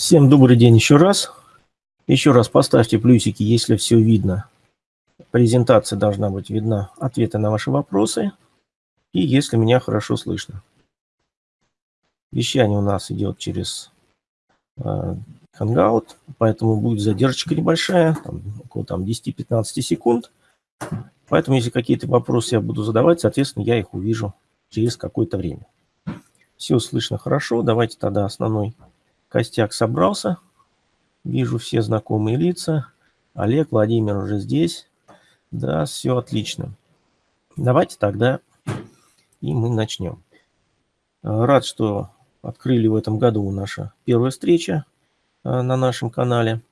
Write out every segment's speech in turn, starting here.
Всем добрый день еще раз. Еще раз поставьте плюсики, если все видно. Презентация должна быть видна, ответы на ваши вопросы. И если меня хорошо слышно. Вещание у нас идет через э, Hangout, поэтому будет задержка небольшая, там, около там, 10-15 секунд. Поэтому, если какие-то вопросы я буду задавать, соответственно, я их увижу через какое-то время. Все слышно хорошо. Давайте тогда основной костяк собрался. Вижу все знакомые лица. Олег, Владимир уже здесь. Да, все отлично. Давайте тогда и мы начнем. Рад, что открыли в этом году наша первая встреча э, на нашем канале.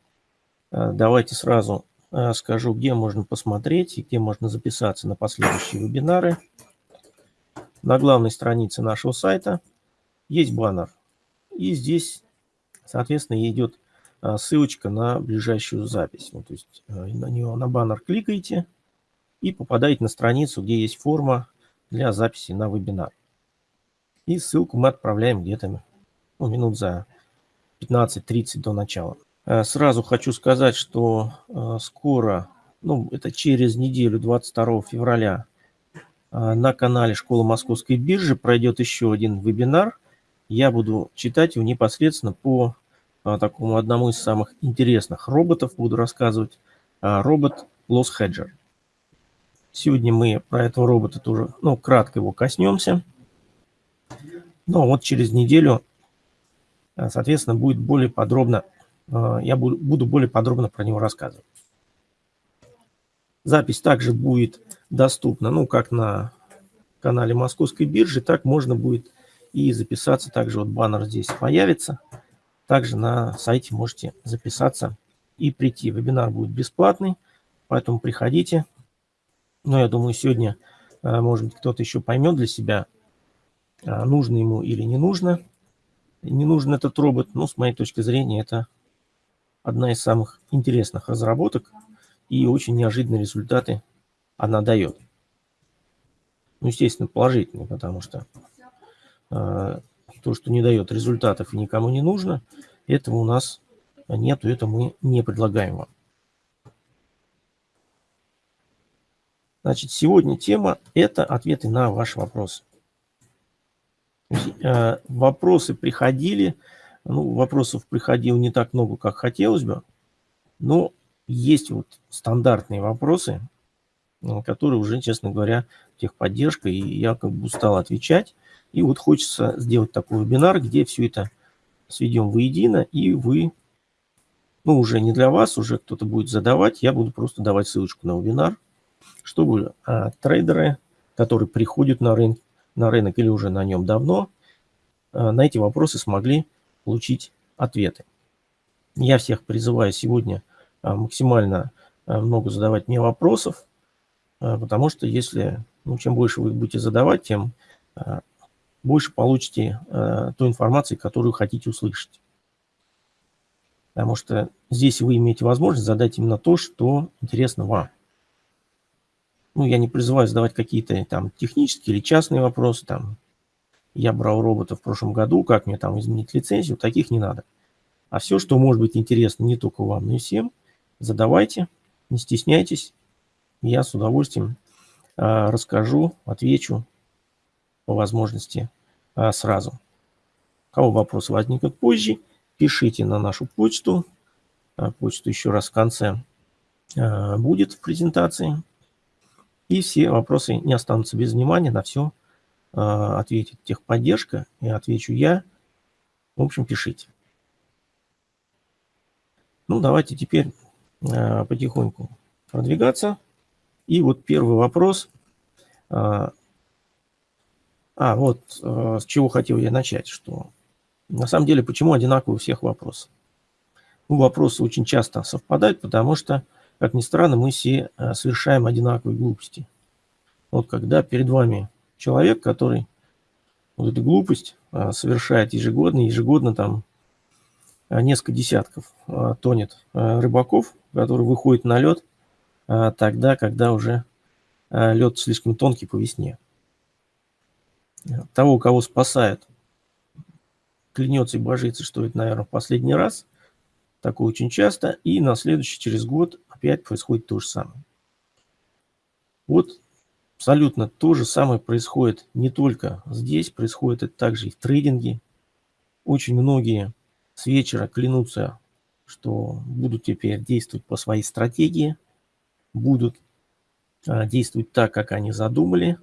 Э, давайте сразу э, скажу, где можно посмотреть и где можно записаться на последующие вебинары. На главной странице нашего сайта есть баннер. И здесь, соответственно, идет а, ссылочка на ближайшую запись. Ну, то есть а, на нее, на баннер кликаете и попадаете на страницу, где есть форма для записи на вебинар. И ссылку мы отправляем где-то ну, минут за 15-30 до начала. А, сразу хочу сказать, что скоро, ну это через неделю, 22 февраля, на канале Школы Московской биржи пройдет еще один вебинар – я буду читать его непосредственно по а, такому одному из самых интересных роботов, буду рассказывать, а, робот Loss Hedger. Сегодня мы про этого робота тоже, ну, кратко его коснемся. Но вот через неделю, а, соответственно, будет более подробно, а, я буду, буду более подробно про него рассказывать. Запись также будет доступна, ну, как на канале Московской биржи, так можно будет и записаться. Также вот баннер здесь появится. Также на сайте можете записаться и прийти. Вебинар будет бесплатный, поэтому приходите. Но я думаю, сегодня, э, может быть, кто-то еще поймет для себя, э, нужно ему или не нужно. Не нужен этот робот, но с моей точки зрения это одна из самых интересных разработок и очень неожиданные результаты она дает. Ну, естественно, положительные, потому что то, что не дает результатов и никому не нужно, этого у нас нету, это мы не предлагаем вам. Значит, сегодня тема – это ответы на ваши вопросы. А, вопросы приходили, ну, вопросов приходило не так много, как хотелось бы, но есть вот стандартные вопросы, которые уже, честно говоря, техподдержка, и я как бы устал отвечать. И вот хочется сделать такой вебинар, где все это сведем воедино, и вы, ну уже не для вас, уже кто-то будет задавать, я буду просто давать ссылочку на вебинар, чтобы а, трейдеры, которые приходят на рынок, на рынок или уже на нем давно, а, на эти вопросы смогли получить ответы. Я всех призываю сегодня а, максимально а, много задавать мне вопросов, а, потому что если, ну, чем больше вы будете задавать, тем а, больше получите э, той информации, которую хотите услышать. Потому что здесь вы имеете возможность задать именно то, что интересно вам. Ну, я не призываю задавать какие-то там технические или частные вопросы. Там, я брал робота в прошлом году, как мне там изменить лицензию, таких не надо. А все, что может быть интересно не только вам, но и всем, задавайте, не стесняйтесь. Я с удовольствием э, расскажу, отвечу по возможности а, сразу. У кого вопросы возникнут позже, пишите на нашу почту. А, почту еще раз в конце а, будет в презентации. И все вопросы не останутся без внимания, на все ответит техподдержка и отвечу я. В общем, пишите. Ну, давайте теперь потихоньку продвигаться. И вот первый вопрос. А, вот э, с чего хотел я начать, что на самом деле почему одинаковые у всех вопросы? Ну, вопросы очень часто совпадают, потому что, как ни странно, мы все э, совершаем одинаковые глупости. Вот когда перед вами человек, который вот эту глупость э, совершает ежегодно, ежегодно там несколько десятков тонет рыбаков, которые выходят на лед тогда, когда уже лед слишком тонкий по весне того, кого спасает клянется и божится, что это, наверное, в последний раз. Такое очень часто. И на следующий, через год, опять происходит то же самое. Вот абсолютно то же самое происходит не только здесь, происходит это также и в трейдинге. Очень многие с вечера клянутся, что будут теперь действовать по своей стратегии, будут а, действовать так, как они задумали,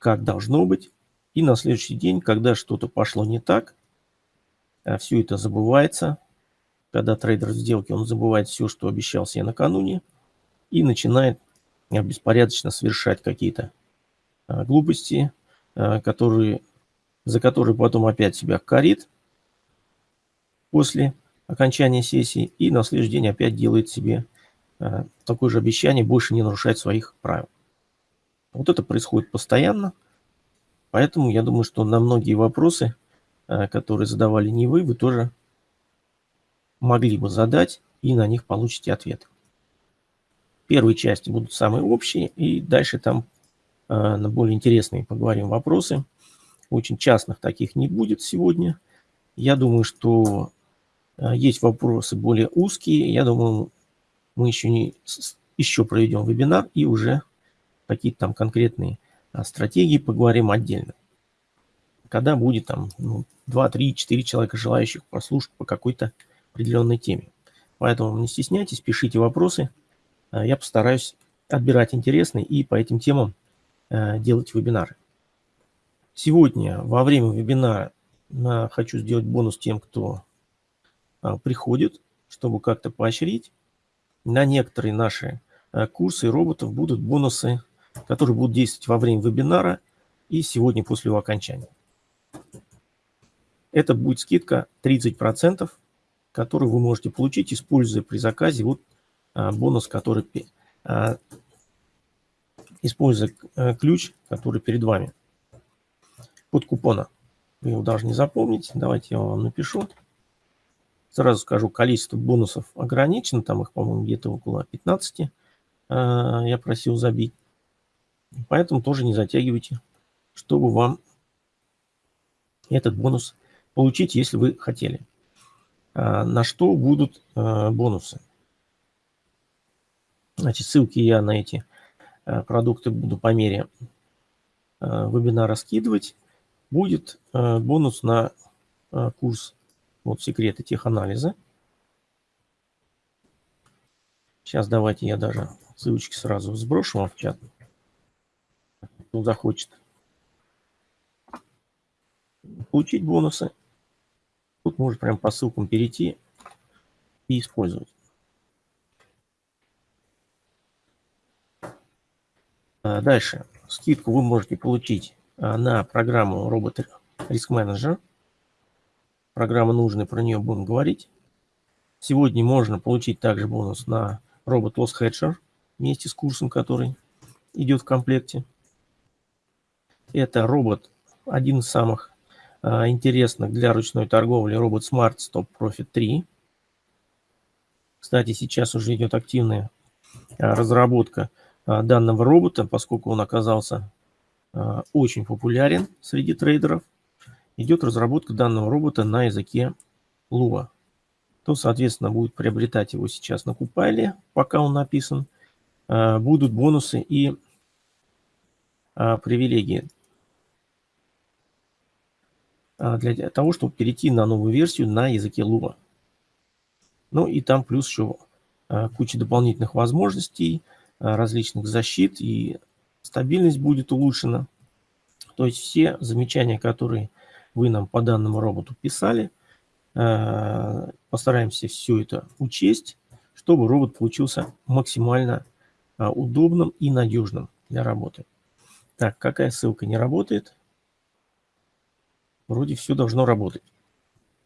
как должно быть. И на следующий день, когда что-то пошло не так, а все это забывается. Когда трейдер в сделке, он забывает все, что обещал себе накануне, и начинает а, беспорядочно совершать какие-то а, глупости, которые, за которые потом опять себя корит после окончания сессии, и на следующий день опять делает себе такое же обещание больше не нарушать своих правил. Вот это происходит постоянно. Поэтому я думаю, что на многие вопросы, э, которые задавали не вы, вы тоже могли бы задать и на них получите ответ. Первые части будут самые общие, и дальше там э, на более интересные поговорим вопросы. Очень частных таких не будет сегодня. Я думаю, что э, есть вопросы более узкие. Я думаю, мы еще, не, еще проведем вебинар и уже какие-то там конкретные а, стратегии поговорим отдельно. Когда будет там ну, 2, 3, 4 человека, желающих послушать по какой-то определенной теме. Поэтому не стесняйтесь, пишите вопросы. А, я постараюсь отбирать интересные и по этим темам а, делать вебинары. Сегодня во время вебинара хочу сделать бонус тем, кто приходит, чтобы как-то поощрить. На некоторые наши курсы роботов будут бонусы которые будут действовать во время вебинара и сегодня после его окончания. Это будет скидка 30%, которую вы можете получить, используя при заказе вот а, бонус, который а, используя а, ключ, который перед вами под купона. Вы его должны запомнить. Давайте я вам напишу. Сразу скажу, количество бонусов ограничено. Там их, по-моему, где-то около 15 а, я просил забить. Поэтому тоже не затягивайте, чтобы вам этот бонус получить, если вы хотели. А, на что будут а, бонусы? Значит, ссылки я на эти а, продукты буду по мере вебинара скидывать. Будет бонус на курс вот секреты теханализа. Сейчас давайте я даже ссылочки сразу сброшу вам в чат кто захочет получить бонусы, тут может прям по ссылкам перейти и использовать. А дальше. Скидку вы можете получить а, на программу Робот Риск Менеджер. Программа нужная, про нее будем говорить. Сегодня можно получить также бонус на Робот Loss Hedger вместе с курсом, который идет в комплекте. Это робот, один из самых а, интересных для ручной торговли, робот Smart Stop Profit 3. Кстати, сейчас уже идет активная а, разработка а, данного робота, поскольку он оказался а, очень популярен среди трейдеров. Идет разработка данного робота на языке Lua. То, соответственно, будет приобретать его сейчас на Купайле, пока он написан. А, будут бонусы и а, привилегии для того, чтобы перейти на новую версию на языке Lua. Ну и там плюс еще а, куча дополнительных возможностей, а, различных защит и стабильность будет улучшена. То есть все замечания, которые вы нам по данному роботу писали, постараемся все это учесть, чтобы робот получился максимально удобным и надежным для работы. Так, какая ссылка не работает? Вроде все должно работать.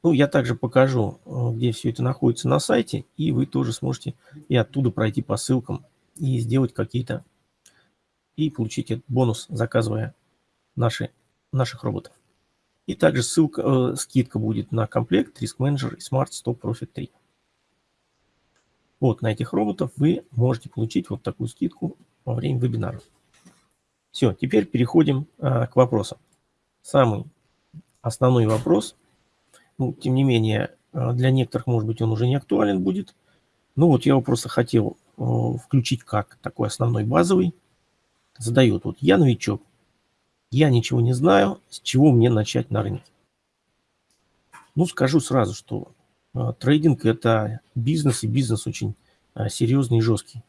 Ну, я также покажу, э, где все это находится на сайте, и вы тоже сможете и оттуда пройти по ссылкам и сделать какие-то, и получить этот бонус, заказывая наши, наших роботов. И также ссылка, э, скидка будет на комплект Risk Manager и Smart Stop Profit 3. Вот на этих роботов вы можете получить вот такую скидку во время вебинара. Все, теперь переходим а, к вопросам. Самый основной вопрос ну, тем не менее, для некоторых, может быть, он уже не актуален будет. Ну вот я его просто хотел включить как такой основной базовый. Задает вот я новичок, я ничего не знаю, с чего мне начать на рынке. Ну, скажу сразу, что э, трейдинг – это бизнес, и бизнес очень э, серьезный и жесткий.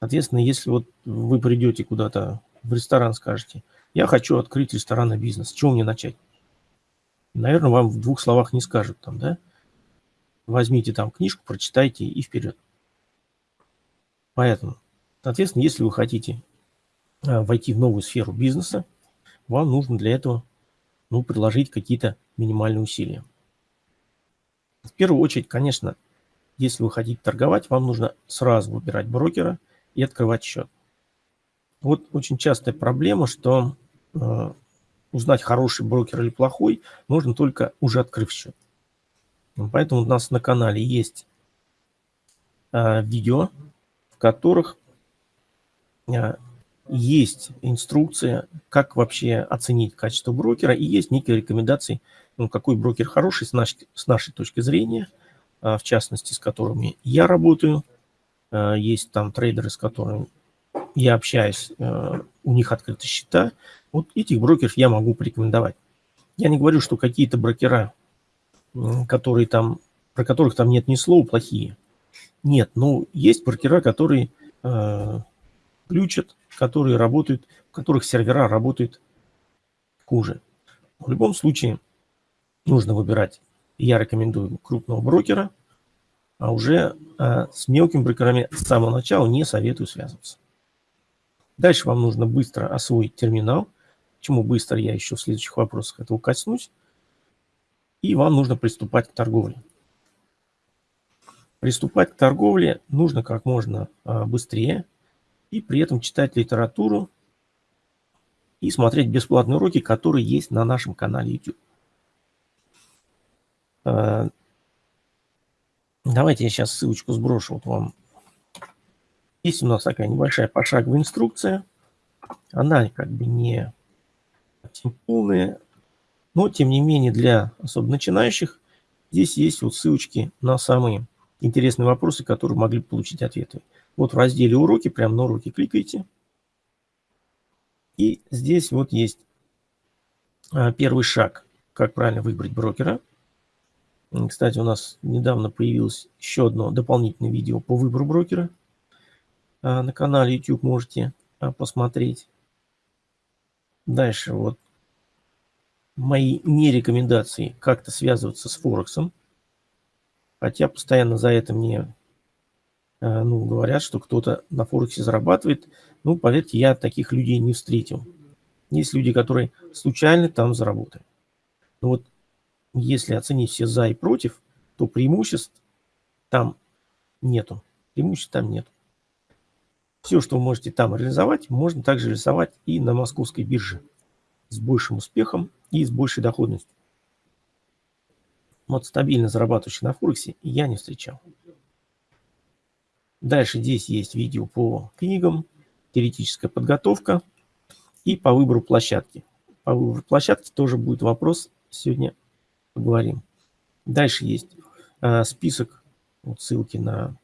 Соответственно, если вот вы придете куда-то в ресторан, скажете, я хочу открыть ресторанный бизнес, с чего мне начать? Наверное, вам в двух словах не скажут там, да? Возьмите там книжку, прочитайте и вперед. Поэтому, соответственно, если вы хотите э, войти в новую сферу бизнеса, вам нужно для этого ну, приложить какие-то минимальные усилия. В первую очередь, конечно, если вы хотите торговать, вам нужно сразу выбирать брокера и открывать счет. Вот очень частая проблема, что узнать, хороший брокер или плохой, можно только уже открыв счет. Поэтому у нас на канале есть э, видео, в которых э, есть инструкция, как вообще оценить качество брокера, и есть некие рекомендации, ну, какой брокер хороший с нашей, с нашей точки зрения, в частности, с которыми я работаю. Есть там трейдеры, с которыми я общаюсь, у них открыты счета. Вот этих брокеров я могу порекомендовать. Я не говорю, что какие-то брокера, которые там, про которых там нет ни слова, плохие. Нет, ну, есть брокера, которые ключат, которые работают, в которых сервера работают хуже. В любом случае нужно выбирать, я рекомендую крупного брокера, а уже а, с мелкими брокерами с самого начала не советую связываться. Дальше вам нужно быстро освоить терминал. Почему быстро, я еще в следующих вопросах этого коснусь. И вам нужно приступать к торговле. Приступать к торговле нужно как можно а, быстрее, и при этом читать литературу и смотреть бесплатные уроки, которые есть на нашем канале YouTube. Э, давайте я сейчас ссылочку сброшу вот вам. Есть у нас такая небольшая пошаговая инструкция. Она как бы не совсем полная, но тем не менее для особо начинающих здесь есть вот ссылочки на самые интересные вопросы, которые могли получить ответы. Вот в разделе «Уроки», прямо на уроки кликайте. И здесь вот есть а, первый шаг, как правильно выбрать брокера. Кстати, у нас недавно появилось еще одно дополнительное видео по выбору брокера. А, на канале YouTube можете а, посмотреть. Дальше вот мои не рекомендации как-то связываться с Форексом. Хотя постоянно за это мне Э, ну, говорят, что кто-то на Форексе зарабатывает. Ну, поверьте, я таких людей не встретил. Есть люди, которые случайно там заработали. Но вот если оценить все за и против, то преимуществ там нету. Преимуществ там нет. Все, что вы можете там реализовать, можно также реализовать и на московской бирже с большим успехом и с большей доходностью. Вот стабильно зарабатывающих на Форексе я не встречал. Дальше здесь есть видео по книгам, теоретическая подготовка и по выбору площадки. По выбору площадки тоже будет вопрос, сегодня поговорим. Дальше есть э, список, вот ссылки на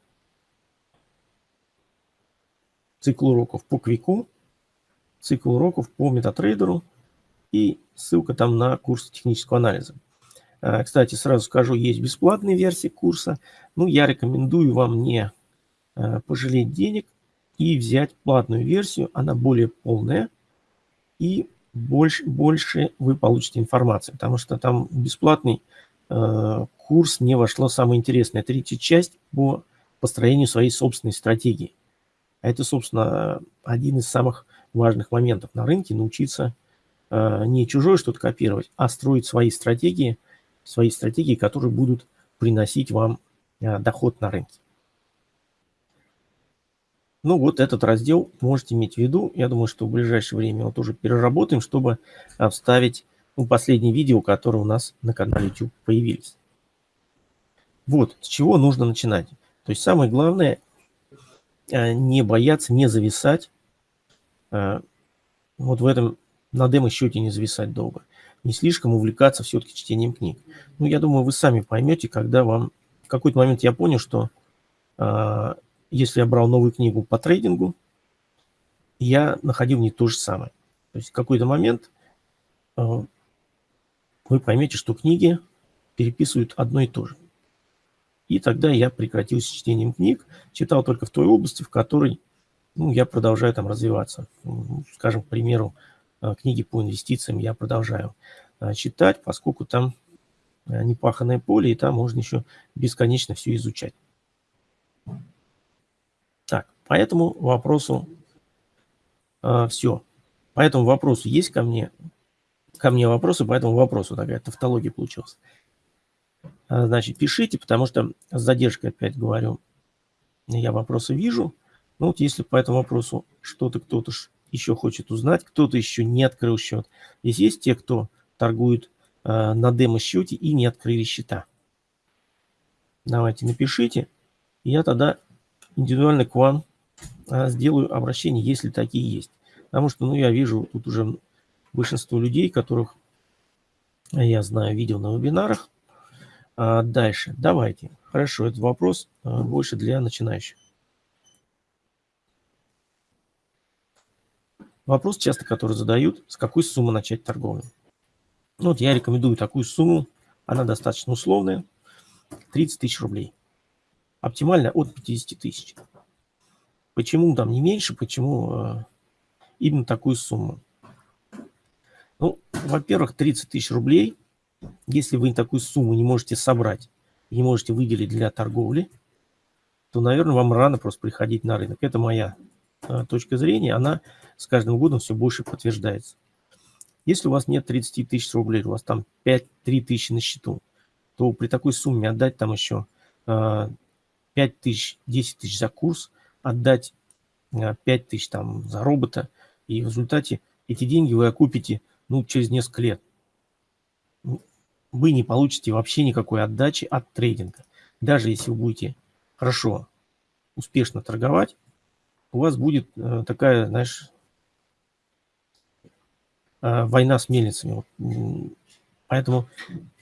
цикл уроков по Квику, цикл уроков по метатрейдеру и ссылка там на курс технического анализа. Э, кстати, сразу скажу, есть бесплатная версия курса. Ну, я рекомендую вам не Э, пожалеть денег и взять платную версию, она более полная и больше, больше вы получите информации, потому что там бесплатный э, курс не вошло самое интересное, третья часть по построению своей собственной стратегии. Это, собственно, один из самых важных моментов на рынке, научиться э, не чужое что-то копировать, а строить свои стратегии, свои стратегии, которые будут приносить вам э, доход на рынке. Ну, вот этот раздел можете иметь в виду. Я думаю, что в ближайшее время его тоже переработаем, чтобы вставить ну, последние видео, которые у нас на канале YouTube появились. Вот, с чего нужно начинать. То есть самое главное, не бояться, не зависать. Э, вот в этом, на демо-счете не зависать долго. не слишком увлекаться все-таки чтением книг. Ну, я думаю, вы сами поймете, когда вам... В какой-то момент я понял, что э, если я брал новую книгу по трейдингу, я находил в ней то же самое. То есть в какой-то момент э, вы поймете, что книги переписывают одно и то же. И тогда я прекратил с чтением книг, читал только в той области, в которой ну, я продолжаю там развиваться. Скажем, к примеру, э, книги по инвестициям я продолжаю э, читать, поскольку там э, непаханное поле, и там можно еще бесконечно все изучать. Так, по этому вопросу э, все. По этому вопросу есть ко мне, ко мне вопросы, по этому вопросу такая тавтология получилась. Значит, пишите, потому что с задержкой опять говорю, я вопросы вижу. Ну вот если по этому вопросу что-то кто-то еще хочет узнать, кто-то еще не открыл счет. Здесь есть те, кто торгует э, на демо-счете и не открыли счета. Давайте напишите, и я тогда индивидуально к вам э, сделаю обращение, если такие есть. Потому что, ну, я вижу тут уже большинство людей, которых я знаю, видел на вебинарах. А дальше, давайте. Хорошо, этот вопрос э, больше для начинающих. Вопрос часто, который задают, с какой суммы начать торговлю. Ну, вот я рекомендую такую сумму, она достаточно условная, 30 тысяч рублей. Оптимально от 50 тысяч. Почему там не меньше, почему э, именно такую сумму? Ну, во-первых, 30 тысяч рублей, если вы такую сумму не можете собрать, не можете выделить для торговли, то, наверное, вам рано просто приходить на рынок. Это моя э, точка зрения, она с каждым годом все больше подтверждается. Если у вас нет 30 тысяч рублей, у вас там 5-3 тысячи на счету, то при такой сумме отдать там еще 5 э, тысяч, 10 тысяч за курс, отдать 5 э, тысяч там за робота, и в результате эти деньги вы окупите ну, через несколько лет. Вы не получите вообще никакой отдачи от трейдинга. Даже если вы будете хорошо, успешно торговать, у вас будет э, такая, знаешь, Э, война с мельницами. Поэтому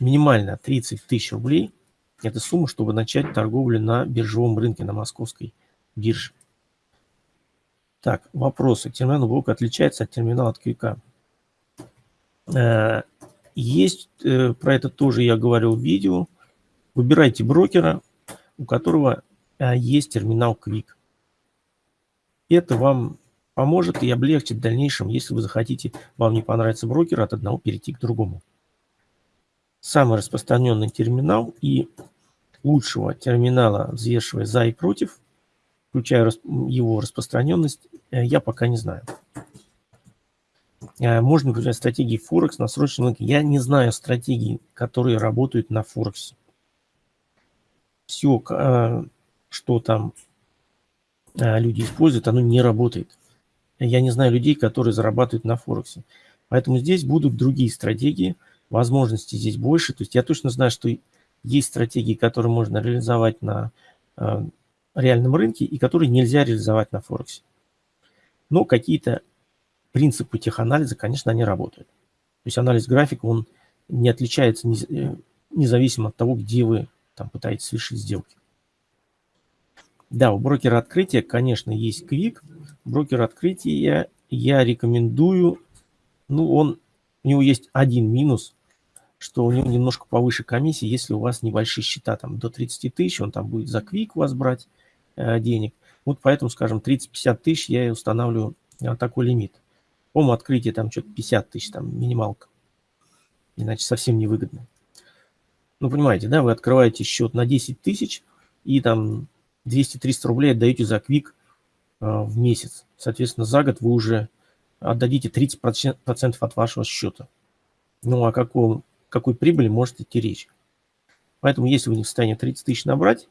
минимально 30 тысяч рублей – это сумма, чтобы начать торговлю на биржевом рынке, на московской бирже. Так, вопросы. Терминал блок отличается от терминала от QK. Э, есть, э, про это тоже я говорил в видео. Выбирайте брокера, у которого есть терминал Quick. Это вам поможет и облегчит в дальнейшем, если вы захотите, вам не понравится брокер, от одного перейти к другому. Самый распространенный терминал и лучшего терминала, взвешивая за и против, включая его распространенность, э, я пока не знаю. Э, можно применять стратегии Форекс на срочном рынке. Я не знаю стратегий, которые работают на Форексе. Все, э, что там люди используют, оно не работает я не знаю людей, которые зарабатывают на Форексе. Поэтому здесь будут другие стратегии, возможностей здесь больше. То есть я точно знаю, что есть стратегии, которые можно реализовать на э, реальном рынке и которые нельзя реализовать на Форексе. Но какие-то принципы теханализа, конечно, они работают. То есть анализ графика, он не отличается э, независимо от того, где вы там пытаетесь совершить сделки. Да, у брокера открытия, конечно, есть квик. Брокер открытия я рекомендую. Ну, он, у него есть один минус, что у него немножко повыше комиссии, если у вас небольшие счета, там до 30 тысяч, он там будет за квик у вас брать э, денег. Вот поэтому, скажем, 30-50 тысяч я и устанавливаю э, такой лимит. По открытие там что-то 50 тысяч, там минималка. Иначе совсем невыгодно. Ну, понимаете, да, вы открываете счет на 10 тысяч и там 200-300 рублей отдаете за квик э, в месяц. Соответственно, за год вы уже отдадите 30% от вашего счета. Ну, о каком, какой прибыли может идти речь? Поэтому, если вы не в состоянии 30 тысяч набрать,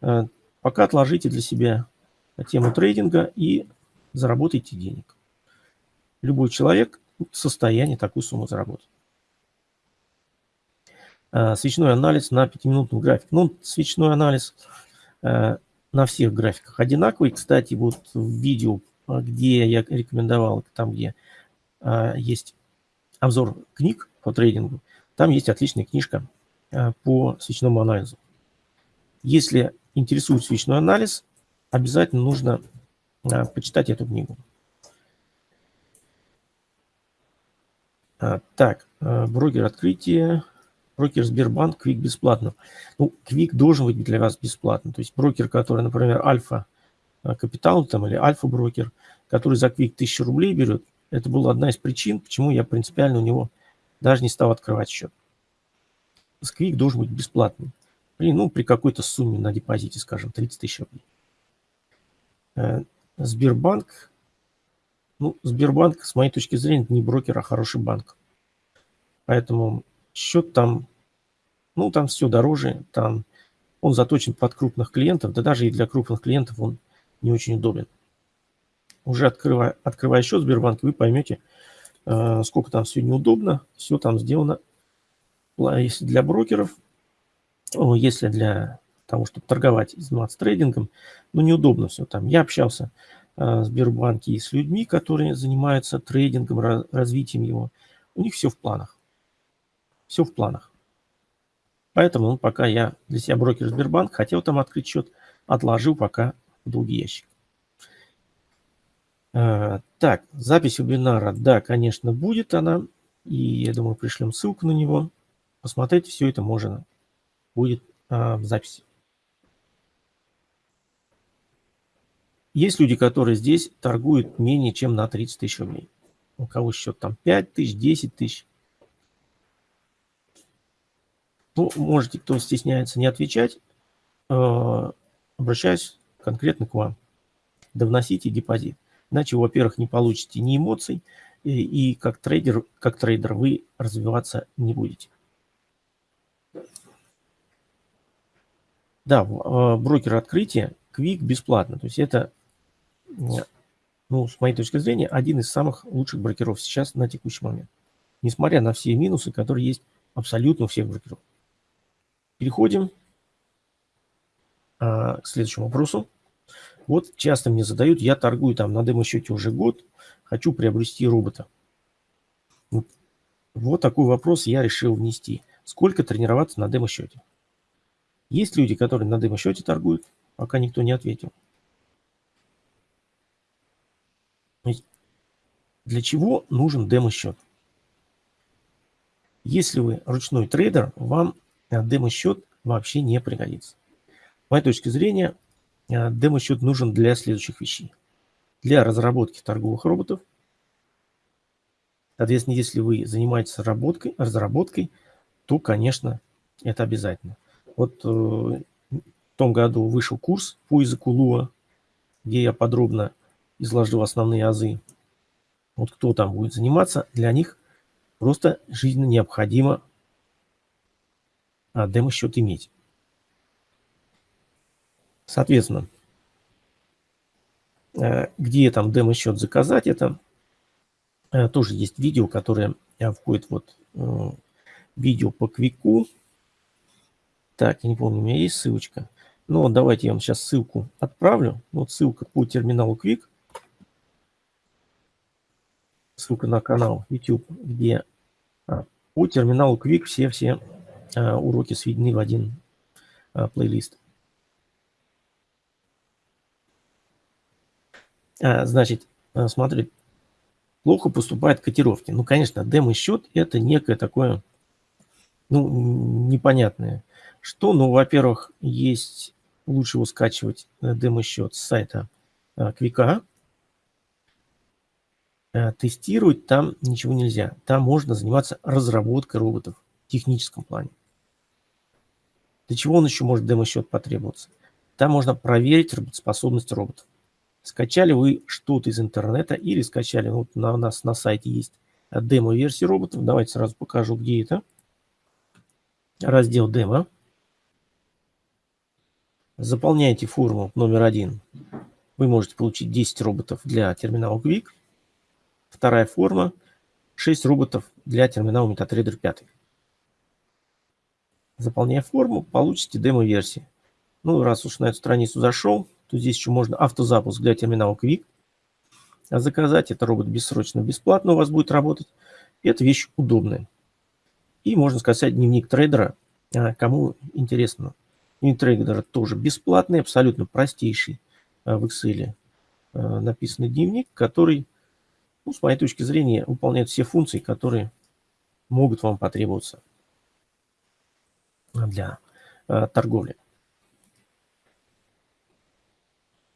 э, пока отложите для себя тему трейдинга и заработайте денег. Любой человек в состоянии такую сумму заработать. Э, свечной анализ на 5-минутном графике. Ну, свечной анализ на всех графиках одинаковый. Кстати, вот в видео, а, где я рекомендовал, там, где а, есть обзор книг по трейдингу, там есть отличная книжка э, по свечному анализу. Если интересует свечной анализ, обязательно нужно э, почитать эту книгу. Так, брокер открытия, брокер Сбербанк, Квик бесплатно. Ну, Квик должен быть для вас бесплатно. То есть брокер, который, например, Альфа Капитал там, или Альфа-брокер, который за Квик 1000 рублей берет, это была одна из причин, почему я принципиально у него даже не стал открывать счет. Сквик должен быть бесплатным. При, ну, при какой-то сумме на депозите, скажем, 30 тысяч рублей. Э, Сбербанк. Ну, Сбербанк, с моей точки зрения, не брокер, а хороший банк. Поэтому счет там, ну, там все дороже, там он заточен под крупных клиентов, да даже и для крупных клиентов он не очень удобен уже открывая, открывая счет в Сбербанке, вы поймете, э, сколько там все неудобно. Все там сделано, если для брокеров, если для того, чтобы торговать, заниматься трейдингом, ну, неудобно все там. Я общался Сбербанке и с людьми, которые занимаются трейдингом, развитием его. У них все в планах. Все в планах. Поэтому, ну, пока я для себя брокер Сбербанк, хотел там открыть счет, отложил пока в долгий ящик. А, так, запись вебинара, да, конечно, будет она. И я думаю, пришлем ссылку на него. Посмотреть все это можно будет а, в записи. Есть люди, которые здесь торгуют менее чем на 30 тысяч рублей. У кого счет там 5 тысяч, 10 тысяч. Ну, можете, кто стесняется, не отвечать. Э, обращаюсь конкретно к вам. Да вносите депозит. Иначе, во-первых, не получите ни эмоций, и, и как трейдер, как трейдер вы развиваться не будете. Да, э, брокер Открытие, QUIK бесплатно. То есть это, ну, с моей точки зрения, один из самых лучших брокеров сейчас на текущий момент. Несмотря на все минусы, которые есть абсолютно у всех брокеров. Переходим а, к следующему вопросу. Вот часто мне задают, я торгую там на демо-счете уже год, хочу приобрести робота. Вот, вот такой вопрос я решил внести. Сколько тренироваться на демо-счете? Есть люди, которые на демо-счете торгуют, пока никто не ответил. Для чего нужен демо-счет? Если вы ручной трейдер, вам демо-счет вообще не пригодится. С моей точки зрения, Э, демо-счет нужен для следующих вещей. Для разработки торговых роботов. Соответственно, если вы занимаетесь разработкой, разработкой то, конечно, это обязательно. Вот э, в том году вышел курс по языку Луа, где я подробно изложил основные азы. Вот кто там будет заниматься, для них просто жизненно необходимо а, демо-счет иметь. Соответственно, э, где там демо-счет заказать, это э, тоже есть видео, которое э, входит вот видео по квику. Так, я не помню, у меня есть ссылочка. Вот давайте я вам сейчас ссылку отправлю. Вот ссылка по терминалу Quick. Ссылка на канал YouTube, где а, по терминалу Quick все-все уроки сведены в один плейлист. А, значит, а, смотри, плохо поступают котировки. Ну, конечно, демо-счет – это некое такое, ну, непонятное. Что? Ну, во-первых, есть, лучше его скачивать э, демо-счет с сайта а, Квика. Тестировать там ничего нельзя. Там можно заниматься разработкой роботов в техническом плане. Для чего он еще может демо-счет потребоваться? Там можно проверить работоспособность роботов. Скачали вы что-то из интернета или скачали, вот на, у нас на сайте есть демо-версии роботов. Давайте сразу покажу, где это. Раздел демо. Заполняете форму номер один. Вы можете получить 10 роботов для терминала Quick. Вторая форма. 6 роботов для терминала MetaTrader 5. Заполняя форму, получите демо-версии. Ну, раз уж на эту страницу зашел, то здесь еще можно автозапуск для терминала Quick. А заказать это робот бессрочно, бесплатно у вас будет работать. Это вещь удобная. И можно сказать дневник трейдера, а, кому интересно. Дневник трейдера тоже бесплатный, абсолютно простейший в Excel написанный дневник, который, ну, с моей точки зрения, выполняет все функции, которые могут вам потребоваться для торговли.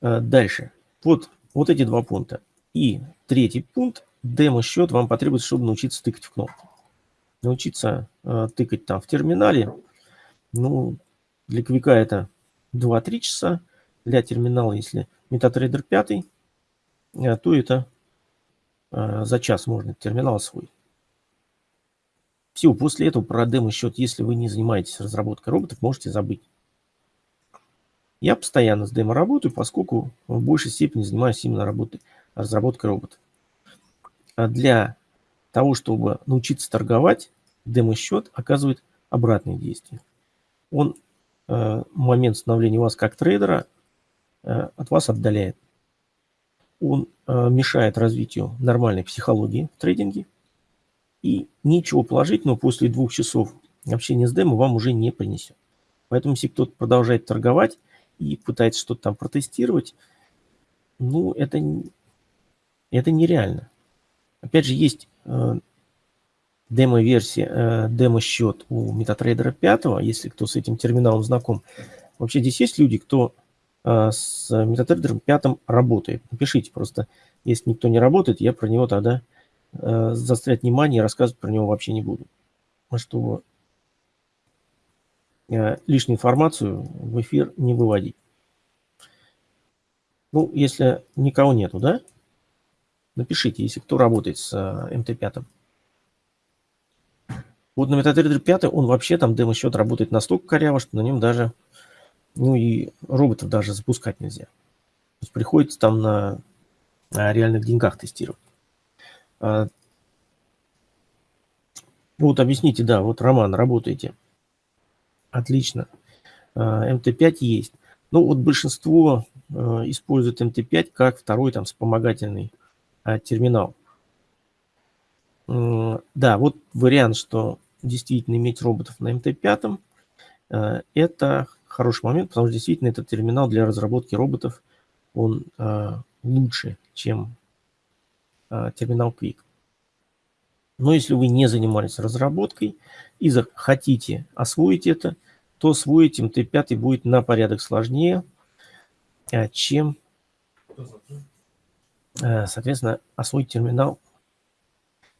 Дальше. Вот, вот эти два пункта. И третий пункт. Демо-счет вам потребуется, чтобы научиться тыкать в кнопки. Научиться э, тыкать там в терминале. Ну, для квика это 2-3 часа. Для терминала, если MetaTrader 5, э, то это э, за час можно терминал освоить. Все, после этого про демо-счет, если вы не занимаетесь разработкой роботов, можете забыть. Я постоянно с демо работаю, поскольку в большей степени занимаюсь именно работой, разработкой роботов. А для того, чтобы научиться торговать, демо-счет оказывает обратные действия. Он э, момент становления вас как трейдера э, от вас отдаляет. Он э, мешает развитию нормальной психологии в трейдинге. И ничего положительного после двух часов общения с демо вам уже не принесет. Поэтому если кто-то продолжает торговать, и пытается что-то там протестировать, ну, это, это нереально. Опять же, есть э, демо-версия, э, демо-счет у MetaTrader 5, если кто с этим терминалом знаком. Вообще здесь есть люди, кто с MetaTrader 5 работает. Напишите просто, если никто не работает, я про него тогда э, заострять внимание и рассказывать про него вообще не буду. Чтобы Э, лишнюю информацию в эфир не выводить. Ну, если никого нету, да? Напишите, если кто работает с э, МТ-5. Вот на MetaTrader 5 он вообще там демо-счет работает настолько коряво, что на нем даже, ну и роботов даже запускать нельзя. То есть приходится там на, на реальных деньгах тестировать. А, вот объясните, да, вот Роман, работаете. Отлично. А, МТ5 есть. Ну вот большинство а, использует МТ5 как второй там вспомогательный а, терминал. Да, вот вариант, что действительно иметь роботов на МТ5, это хороший момент, потому что действительно этот терминал для разработки роботов, он лучше, чем терминал Quick. Но если вы не занимались разработкой и хотите освоить это, то освоить МТ5 будет на порядок сложнее, а, чем, а, соответственно, освоить терминал,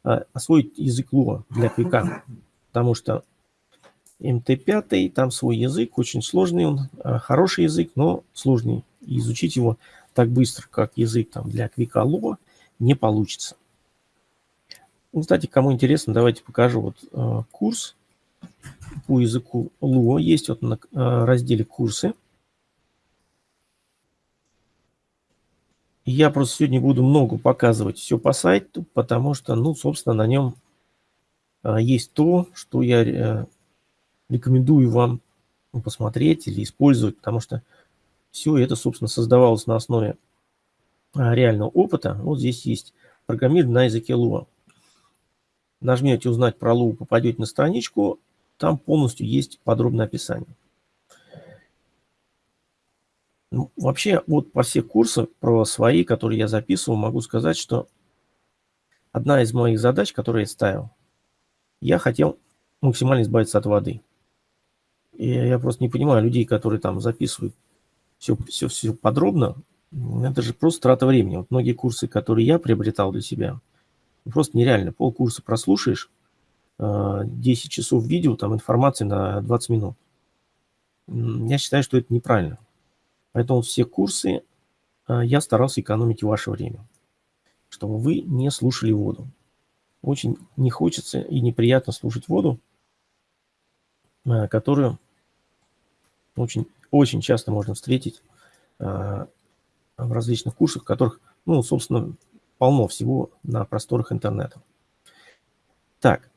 а, освоить язык Lua для квика. Потому что МТ5, там свой язык, очень сложный он, хороший язык, но сложный. Изучить его так быстро, как язык там, для квика Lua, не получится. Ну, кстати, кому интересно, давайте покажу вот э, курс по языку Lua. Есть вот на э, разделе курсы. Я просто сегодня буду много показывать все по сайту, потому что, ну, собственно, на нем э, есть то, что я э, рекомендую вам посмотреть или использовать, потому что все это, собственно, создавалось на основе реального опыта. Вот здесь есть программирование на языке Lua нажмете «Узнать про Лу», попадете на страничку, там полностью есть подробное описание. Ну, вообще, вот по всех курсах про свои, которые я записывал, могу сказать, что одна из моих задач, которые я ставил, я хотел максимально избавиться от воды. И я просто не понимаю людей, которые там записывают все, все, все подробно. Это же просто трата времени. Вот многие курсы, которые я приобретал для себя – Просто нереально. Полкурса прослушаешь, 10 э, часов видео, там информации на 20 минут. Я считаю, что это неправильно. Поэтому все курсы э, я старался экономить ваше время, чтобы вы не слушали воду. Очень не хочется и неприятно слушать воду, которую очень, очень часто можно встретить в различных курсах, которых, ну, собственно, полно всего на просторах интернета. Так,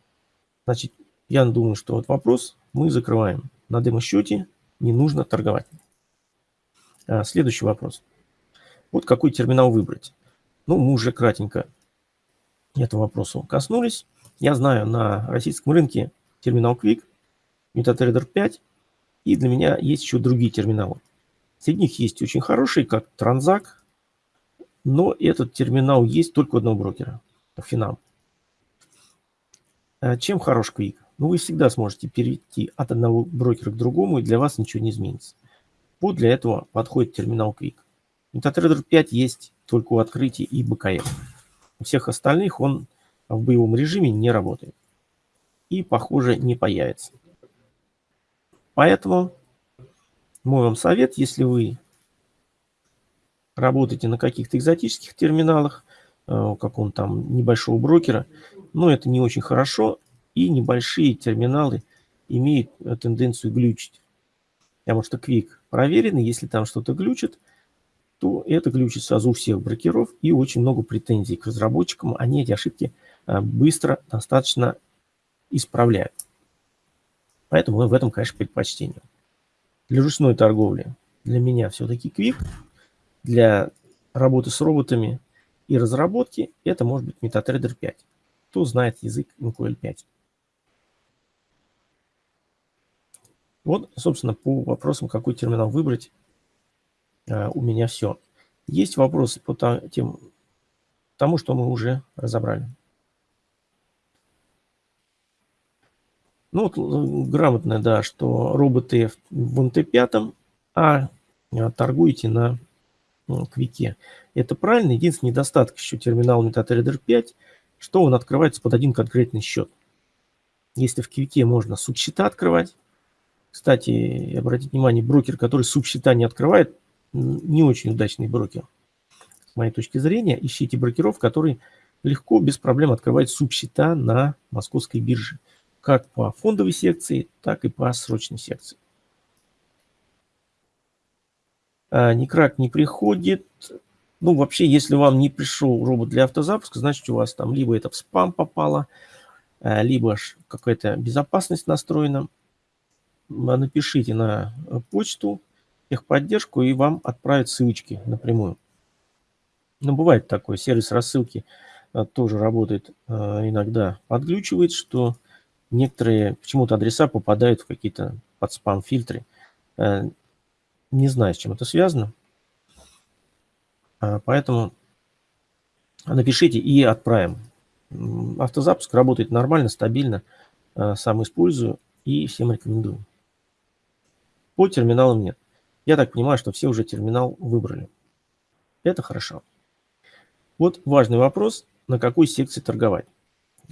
значит, я думаю, что вот вопрос мы закрываем. На демо-счете не нужно торговать. А, следующий вопрос. Вот какой терминал выбрать? Ну, мы уже кратенько этого вопроса коснулись. Я знаю, на российском рынке терминал Quick, MetaTrader 5, и для меня есть еще другие терминалы. Среди них есть очень хорошие, как Transact, но этот терминал есть только у одного брокера, Finam. А чем хорош Quick? Ну, вы всегда сможете перейти от одного брокера к другому, и для вас ничего не изменится. Вот для этого подходит терминал Quick. MetaTrader 5 есть только у открытия и БКФ. У всех остальных он в боевом режиме не работает. И, похоже, не появится. Поэтому мой вам совет, если вы работаете на каких-то экзотических терминалах, э, у какого-то там небольшого брокера, но это не очень хорошо, и небольшие терминалы имеют э, тенденцию глючить. Потому что Quick проверенный, если там что-то глючит, то это глючит сразу у всех брокеров и очень много претензий к разработчикам. Они эти ошибки э, быстро достаточно исправляют. Поэтому в этом, конечно, предпочтение. Для ручной торговли для меня все-таки Quick. Для работы с роботами и разработки это может быть MetaTrader 5. Кто знает язык MQL 5. Вот, собственно, по вопросам, какой терминал выбрать, а, у меня все. Есть вопросы по тем, тому, что мы уже разобрали. Ну, вот э, грамотно, да, что роботы в МТ-5, а, а торгуете на ну, квике. Это правильно. Единственный недостаток еще терминала MetaTrader 5, что он открывается под один конкретный счет. Если в квике можно субсчета открывать, кстати, обратите внимание, брокер, который субсчета не открывает, не очень удачный брокер. С моей точки зрения, ищите брокеров, которые легко, без проблем открывают субсчета на московской бирже. Как по фондовой секции, так и по срочной секции. А, Никрак не приходит. Ну, вообще, если вам не пришел робот для автозапуска, значит, у вас там либо это в спам попало, а, либо какая-то безопасность настроена напишите на почту техподдержку, и вам отправят ссылочки напрямую. Ну, бывает такое, сервис рассылки тоже работает иногда, подглючивает, что некоторые почему-то адреса попадают в какие-то под спам-фильтры. Не знаю, с чем это связано. А, поэтому напишите и отправим. Автозапуск работает нормально, стабильно. Сам использую и всем рекомендую. По терминалам нет. Я так понимаю, что все уже терминал выбрали. Это хорошо. Вот важный вопрос, на какой секции торговать.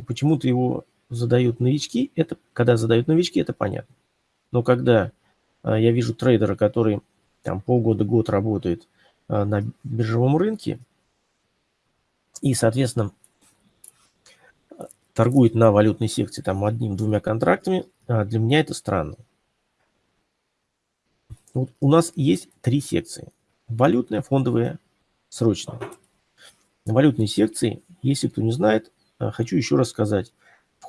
Почему-то его задают новички. Это, когда задают новички, это понятно. Но когда а, я вижу трейдера, который там полгода-год работает а, на биржевом рынке и, соответственно, торгует на валютной секции там одним-двумя контрактами, а, для меня это странно. Вот у нас есть три секции. Валютная, фондовая, срочная. На валютной секции, если кто не знает, хочу еще раз сказать.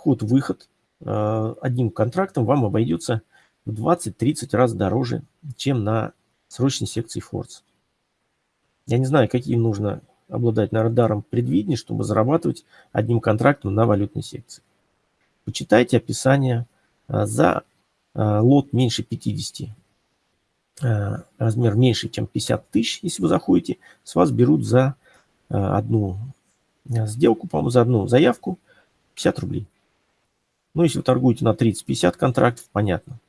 Вход-выход э, одним контрактом вам обойдется в 20-30 раз дороже, чем на срочной секции Форс. Я не знаю, каким нужно обладать на радаром предвидения, чтобы зарабатывать одним контрактом на валютной секции. Почитайте описание э, за лот меньше 50 Э, размер меньше, чем 50 тысяч, если вы заходите, с вас берут за э, одну э, сделку, по-моему, за одну заявку 50 рублей. Ну, если торгуете на 30-50 контрактов, понятно.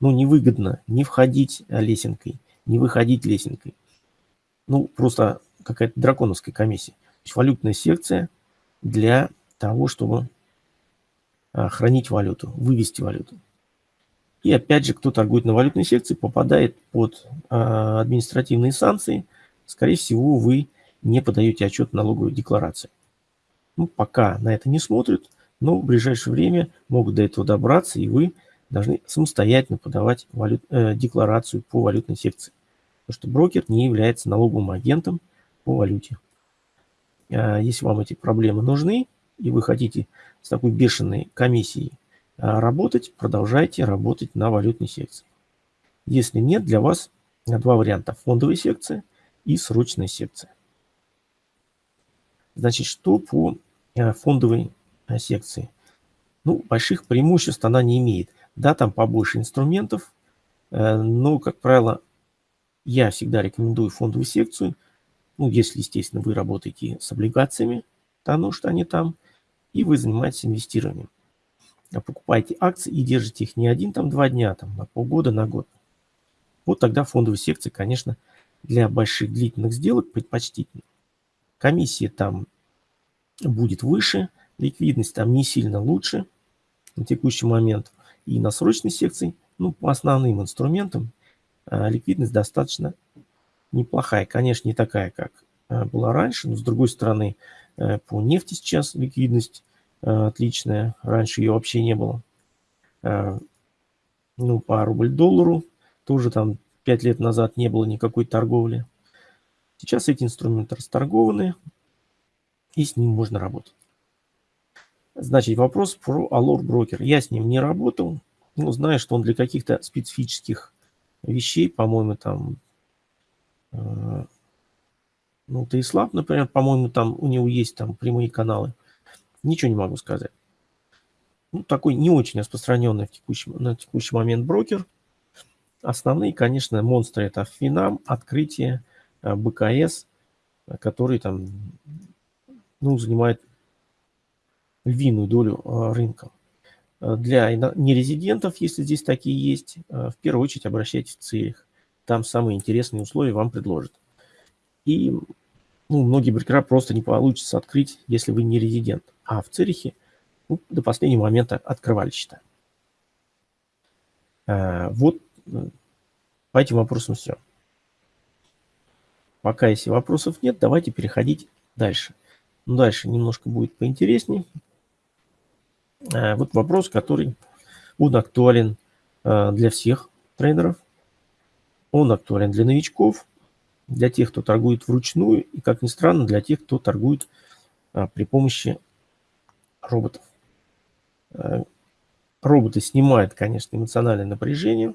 Ну, невыгодно не входить лесенкой, не выходить лесенкой. Ну, просто какая-то драконовская комиссия. То есть валютная секция для того, чтобы хранить валюту, вывести валюту. И опять же, кто торгует на валютной секции, попадает под э, административные санкции. Скорее всего, вы не подаете отчет налоговой декларации. Ну, пока на это не смотрят, но в ближайшее время могут до этого добраться, и вы должны самостоятельно подавать валют, э, декларацию по валютной секции. Потому что брокер не является налоговым агентом по валюте. Э, если вам эти проблемы нужны, и вы хотите с такой бешеной комиссией а, работать, продолжайте работать на валютной секции. Если нет, для вас два варианта. Фондовая секция и срочная секция. Значит, что по а, фондовой секции? Ну, больших преимуществ она не имеет. Да, там побольше инструментов, э, но, как правило, я всегда рекомендую фондовую секцию, ну, если, естественно, вы работаете с облигациями, потому что они там, и вы занимаетесь инвестированием. А покупаете акции и держите их не один, там, два дня, там, на полгода, на год. Вот тогда фондовые секции, конечно, для больших длительных сделок предпочтительны. Комиссия там будет выше, ликвидность там не сильно лучше на текущий момент. И на срочной секции, ну, по основным инструментам, а, ликвидность достаточно неплохая. Конечно, не такая, как а, была раньше, но с другой стороны, э, по нефти сейчас ликвидность отличная. Раньше ее вообще не было. Ну, по рубль-доллару тоже там 5 лет назад не было никакой торговли. Сейчас эти инструменты расторгованы, и с ним можно работать. Значит, вопрос про Allure Broker. Я с ним не работал, но знаю, что он для каких-то специфических вещей, по-моему, там, э, ну, Тейслаб, например, по-моему, там у него есть там прямые каналы. Ничего не могу сказать. Ну, такой не очень распространенный в текущий, на текущий момент брокер. Основные, конечно, монстры это Финам, Открытие, э, БКС, который там, ну, занимает львиную долю а, рынка. А, для нерезидентов, если здесь такие есть, а, в первую очередь обращайтесь в Цирих. Там самые интересные условия вам предложат. И ну, многие брокера просто не получится открыть, если вы не резидент. А в Цирихе ну, до последнего момента открывали счета. Вот э, по этим вопросам все. Пока если вопросов нет, давайте переходить дальше. Ну, дальше немножко будет поинтереснее. Э, вот вопрос, который он актуален э, для всех трейдеров. Он актуален для новичков, для тех, кто торгует вручную, и, как ни странно, для тех, кто торгует э, при помощи роботов. Роботы снимают, конечно, эмоциональное напряжение,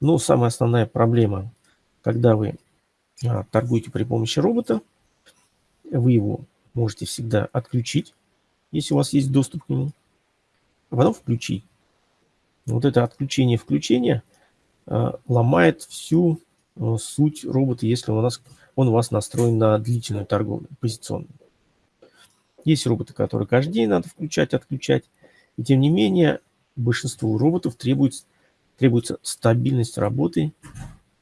но самая основная проблема, когда вы торгуете при помощи робота, вы его можете всегда отключить, если у вас есть доступ к нему а потом включи. Вот это отключение-включение э, ломает всю э, суть робота, если у нас, он у вас настроен на длительную торговлю, позиционную. Есть роботы, которые каждый день надо включать, отключать. И тем не менее, большинству роботов требуется, требуется стабильность работы,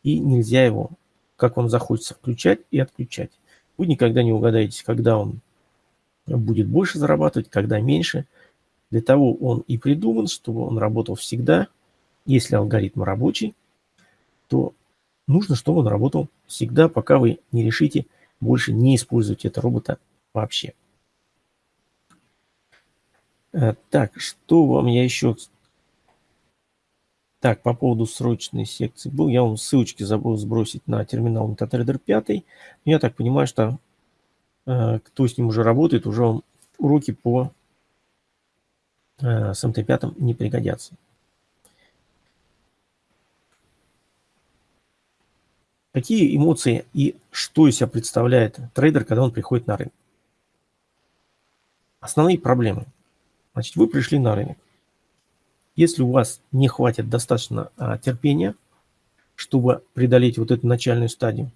и нельзя его, как вам захочется, включать и отключать. Вы никогда не угадаете, когда он будет больше зарабатывать, когда меньше – для того он и придуман, чтобы он работал всегда. Если алгоритм рабочий, то нужно, чтобы он работал всегда, пока вы не решите больше не использовать этого робота вообще. Э, так, что вам я еще... Так, по поводу срочной секции был. Я вам ссылочки забыл сбросить на терминал MetaTrader 5. Я так понимаю, что э, кто с ним уже работает, уже уроки по с МТ-5 не пригодятся. Какие эмоции и что из себя представляет трейдер, когда он приходит на рынок? Основные проблемы. Значит, вы пришли на рынок. Если у вас не хватит достаточно а, терпения, чтобы преодолеть вот эту начальную стадию,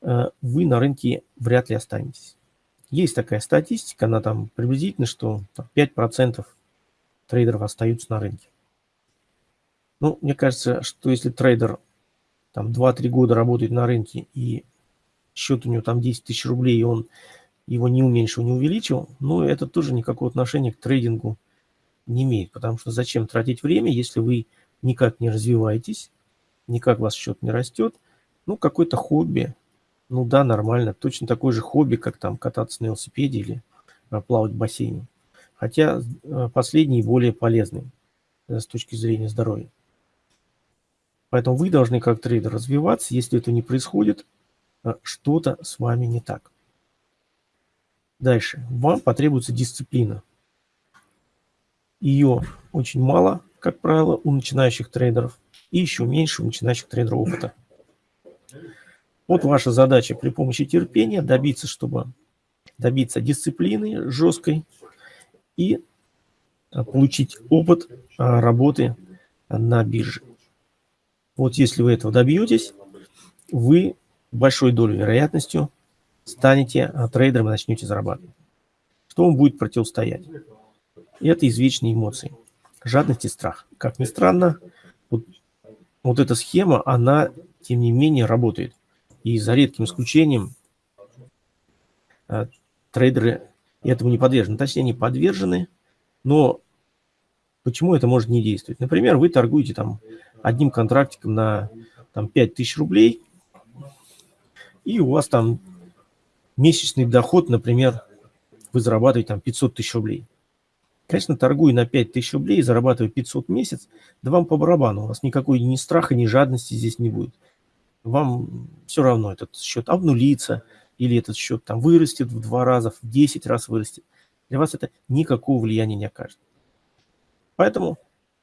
а, вы на рынке вряд ли останетесь. Есть такая статистика, она там приблизительно, что 5% трейдеров остаются на рынке. Ну, мне кажется, что если трейдер там 2-3 года работает на рынке и счет у него там 10 тысяч рублей, и он его не уменьшил, не увеличил, ну, это тоже никакого отношения к трейдингу не имеет. Потому что зачем тратить время, если вы никак не развиваетесь, никак ваш счет не растет, ну, какое-то хобби, ну да, нормально. Точно такое же хобби, как там кататься на велосипеде или а, плавать в бассейне. Хотя а, последний более полезный э, с точки зрения здоровья. Поэтому вы должны как трейдер развиваться. Если это не происходит, что-то с вами не так. Дальше. Вам потребуется дисциплина. Ее очень мало, как правило, у начинающих трейдеров. И еще меньше у начинающих трейдеров опыта. Вот ваша задача при помощи терпения добиться, чтобы добиться дисциплины жесткой и получить опыт работы на бирже. Вот если вы этого добьетесь, вы большой долей вероятностью станете трейдером и начнете зарабатывать. Что вам будет противостоять? Это извечные эмоции. Жадность и страх. Как ни странно, вот, вот эта схема, она, тем не менее, работает. И за редким исключением трейдеры этому не подвержены. Точнее, они подвержены, но почему это может не действовать? Например, вы торгуете там одним контрактиком на там, 5000 рублей, и у вас там месячный доход, например, вы зарабатываете там 500 тысяч рублей. Конечно, торгуя на 5 тысяч рублей, зарабатывая 500 в месяц, да вам по барабану, у вас никакой ни страха, ни жадности здесь не будет. Вам все равно этот счет обнулится, или этот счет там вырастет в два раза, в 10 раз вырастет, для вас это никакого влияния не окажет. Поэтому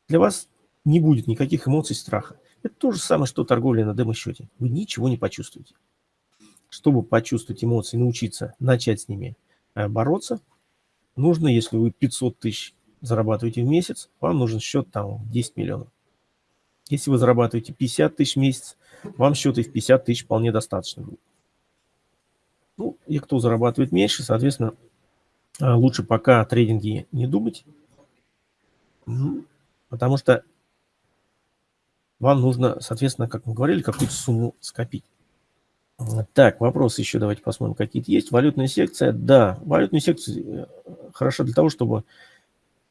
для вас не будет никаких эмоций страха. Это то же самое, что торговля на демо-счете. Вы ничего не почувствуете. Чтобы почувствовать эмоции, научиться начать с ними э, бороться, нужно, если вы 500 тысяч зарабатываете в месяц, вам нужен счет там 10 миллионов. Если вы зарабатываете 50 тысяч в месяц, вам счета в 50 тысяч вполне достаточно будет. Ну, и кто зарабатывает меньше, соответственно, а, лучше пока о трейдинге не думать, потому что вам нужно, соответственно, как мы говорили, какую-то сумму скопить. Так, вопросы еще давайте посмотрим, какие-то есть. Валютная секция. Да, валютная секция э, хороша для того, чтобы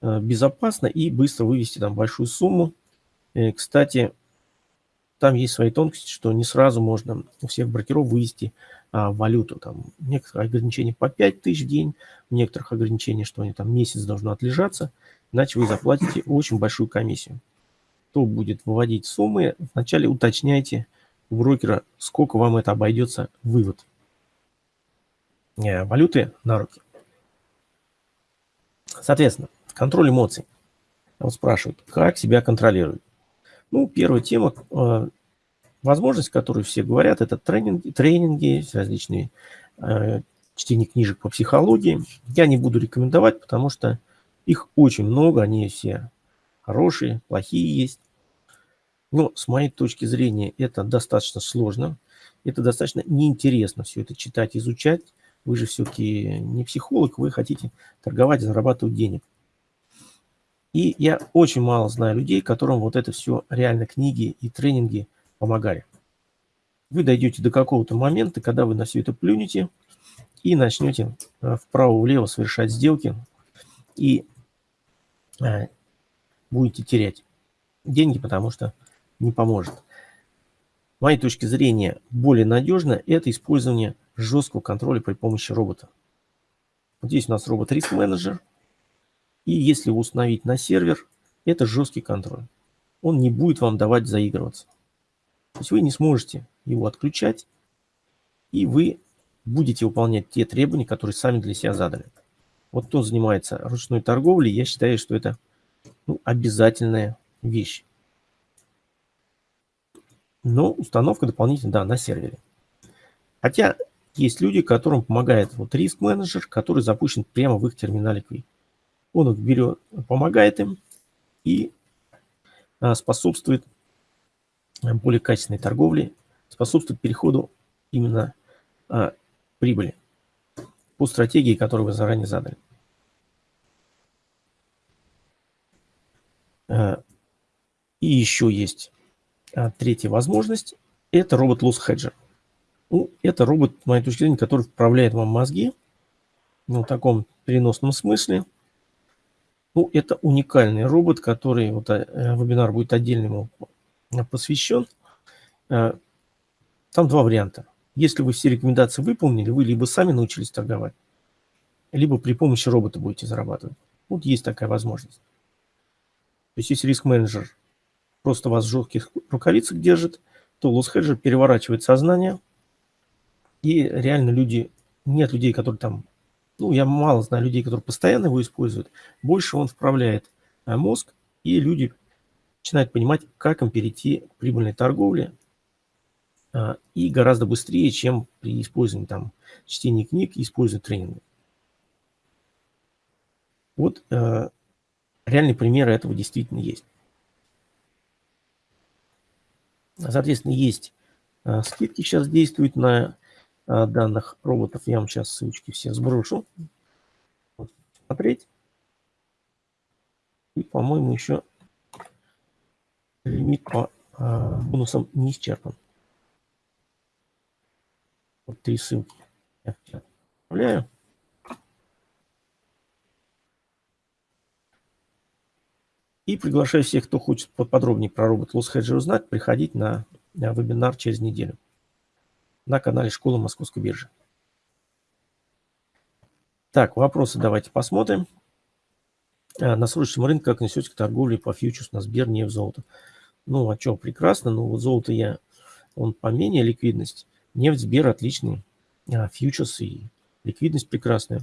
э, безопасно и быстро вывести там большую сумму. И, э, кстати, там есть свои тонкости, что не сразу можно у всех брокеров вывести а, валюту. Там некоторые ограничения по 5 тысяч в день, у некоторых ограничения, что они там месяц должны отлежаться, иначе вы заплатите очень большую комиссию. Кто будет выводить суммы, вначале уточняйте у брокера, сколько вам это обойдется вывод э, валюты на руки. Соответственно, контроль эмоций. Вот спрашивают, как себя контролировать. Ну, первая тема, э, возможность, которую все говорят, это тренинги, тренинги различные э, чтение книжек по психологии. Я не буду рекомендовать, потому что их очень много, они все хорошие, плохие есть. Но с моей точки зрения это достаточно сложно, это достаточно неинтересно все это читать, изучать. Вы же все-таки не психолог, вы хотите торговать, зарабатывать денег. И я очень мало знаю людей, которым вот это все реально книги и тренинги помогали. Вы дойдете до какого-то момента, когда вы на все это плюнете и начнете э, вправо-влево совершать сделки и э, будете терять деньги, потому что не поможет. С моей точки зрения, более надежно это использование жесткого контроля при помощи робота. Вот здесь у нас робот риск менеджер. И если установить на сервер, это жесткий контроль. Он не будет вам давать заигрываться. То есть вы не сможете его отключать, и вы будете выполнять те требования, которые сами для себя задали. Вот кто занимается ручной торговлей, я считаю, что это ну, обязательная вещь. Но установка дополнительно, да, на сервере. Хотя есть люди, которым помогает вот риск-менеджер, который запущен прямо в их терминале Quick. Он их берет, помогает им и а, способствует а, более качественной торговле, способствует переходу именно а, прибыли по стратегии, которую вы заранее задали. И еще есть третья возможность – это робот Loss Hedger. Ну, это робот, с моей точки зрения, который вправляет вам мозги ну, в таком переносном смысле. Ну, это уникальный робот, который, вот э, вебинар будет отдельно ему посвящен. Э, там два варианта. Если вы все рекомендации выполнили, вы либо сами научились торговать, либо при помощи робота будете зарабатывать. Вот есть такая возможность. То есть если риск-менеджер просто вас в жестких рукавицах держит, то лосс-хеджер переворачивает сознание, и реально люди, нет людей, которые там, ну, я мало знаю людей, которые постоянно его используют, больше он вправляет э, мозг, и люди начинают понимать, как им перейти к прибыльной торговле, э, и гораздо быстрее, чем при использовании там чтения книг и использовании тренинга. Вот э, реальные примеры этого действительно есть. Соответственно, есть скидки сейчас действуют на данных роботов. Я вам сейчас ссылочки все сброшу. Вот, смотреть. И, по-моему, еще лимит по а, бонусам не исчерпан. Вот три ссылки. Я отправляю. И приглашаю всех, кто хочет подробнее про робот Loss Hedger узнать, приходить на вебинар через неделю на канале Школы Московской биржи. Так, вопросы давайте посмотрим. А, на срочном рынке как несете к торговле по фьючерс на Сбер, не в золото? Ну, а что, прекрасно. Ну, вот золото я, он поменее ликвидность. Нефть, Сбер отличный. А, фьючерс и ликвидность прекрасная.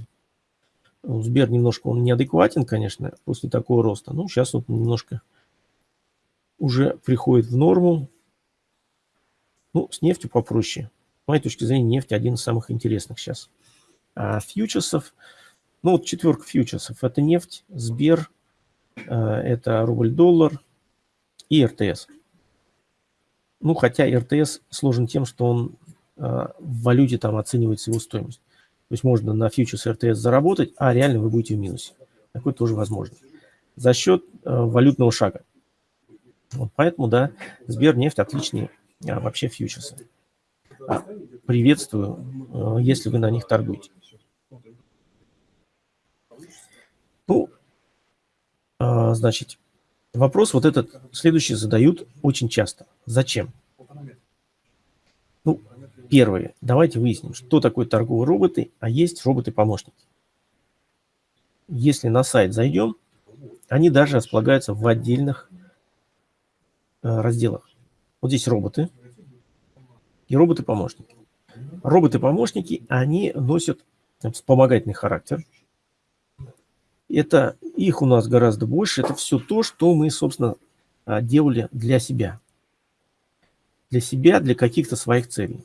Ну, Сбер немножко он неадекватен, конечно, после такого роста. Ну, сейчас вот немножко уже приходит в норму. Ну, с нефтью попроще. Моей точки зрения, нефть один из самых интересных сейчас. А фьючерсов, ну вот четверка фьючерсов, это нефть, Сбер, э, это рубль-доллар и РТС. Ну, хотя РТС сложен тем, что он э, в валюте там оценивается его стоимость. То есть можно на фьючерс РТС заработать, а реально вы будете в минусе. Такое тоже возможно. За счет э, валютного шага. Вот поэтому, да, Сбернефть отличные а, вообще фьючерсы. А, приветствую, э, если вы на них торгуете. Ну, э, значит, вопрос вот этот следующий задают очень часто. Зачем? Ну, Первое. Давайте выясним, что такое торговые роботы, а есть роботы-помощники. Если на сайт зайдем, они даже располагаются в отдельных э, разделах. Вот здесь роботы и роботы-помощники. Роботы-помощники, они носят вспомогательный характер. Это их у нас гораздо больше. Это все то, что мы, собственно, э, делали для себя. Для себя, для каких-то своих целей.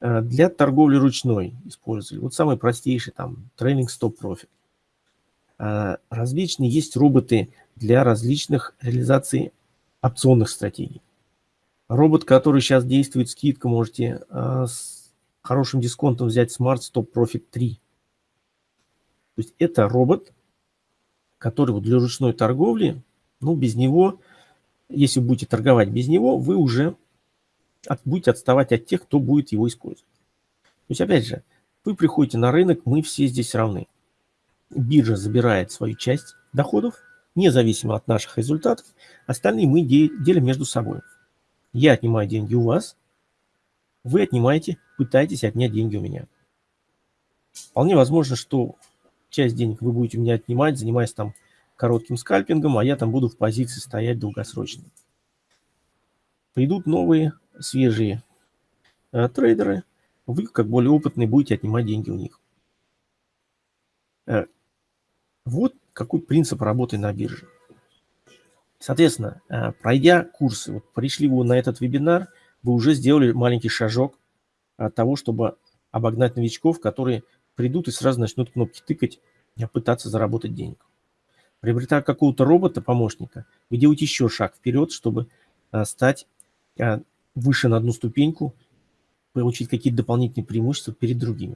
Э, для торговли ручной использовали. Вот самый простейший там trailing stop profit. Э, различные есть роботы для различных реализаций опционных стратегий. Робот, который сейчас действует, скидка, можете э, с хорошим дисконтом взять Smart Stop Profit 3. То есть это робот, который вот для ручной торговли, ну без него, если будете торговать без него, вы уже от, будете отставать от тех, кто будет его использовать. То есть, опять же, вы приходите на рынок, мы все здесь равны. Биржа забирает свою часть доходов, независимо от наших результатов. Остальные мы делим между собой. Я отнимаю деньги у вас, вы отнимаете, пытаетесь отнять деньги у меня. Вполне возможно, что часть денег вы будете у меня отнимать, занимаясь там коротким скальпингом, а я там буду в позиции стоять долгосрочно. Придут новые свежие э, трейдеры, вы, как более опытные, будете отнимать деньги у них. Э, вот какой принцип работы на бирже. Соответственно, э, пройдя курсы, вот пришли вы на этот вебинар, вы уже сделали маленький шажок от того, чтобы обогнать новичков, которые придут и сразу начнут кнопки тыкать, пытаться заработать денег. Приобретая какого-то робота-помощника, вы делаете еще шаг вперед, чтобы стать выше на одну ступеньку, получить какие-то дополнительные преимущества перед другими.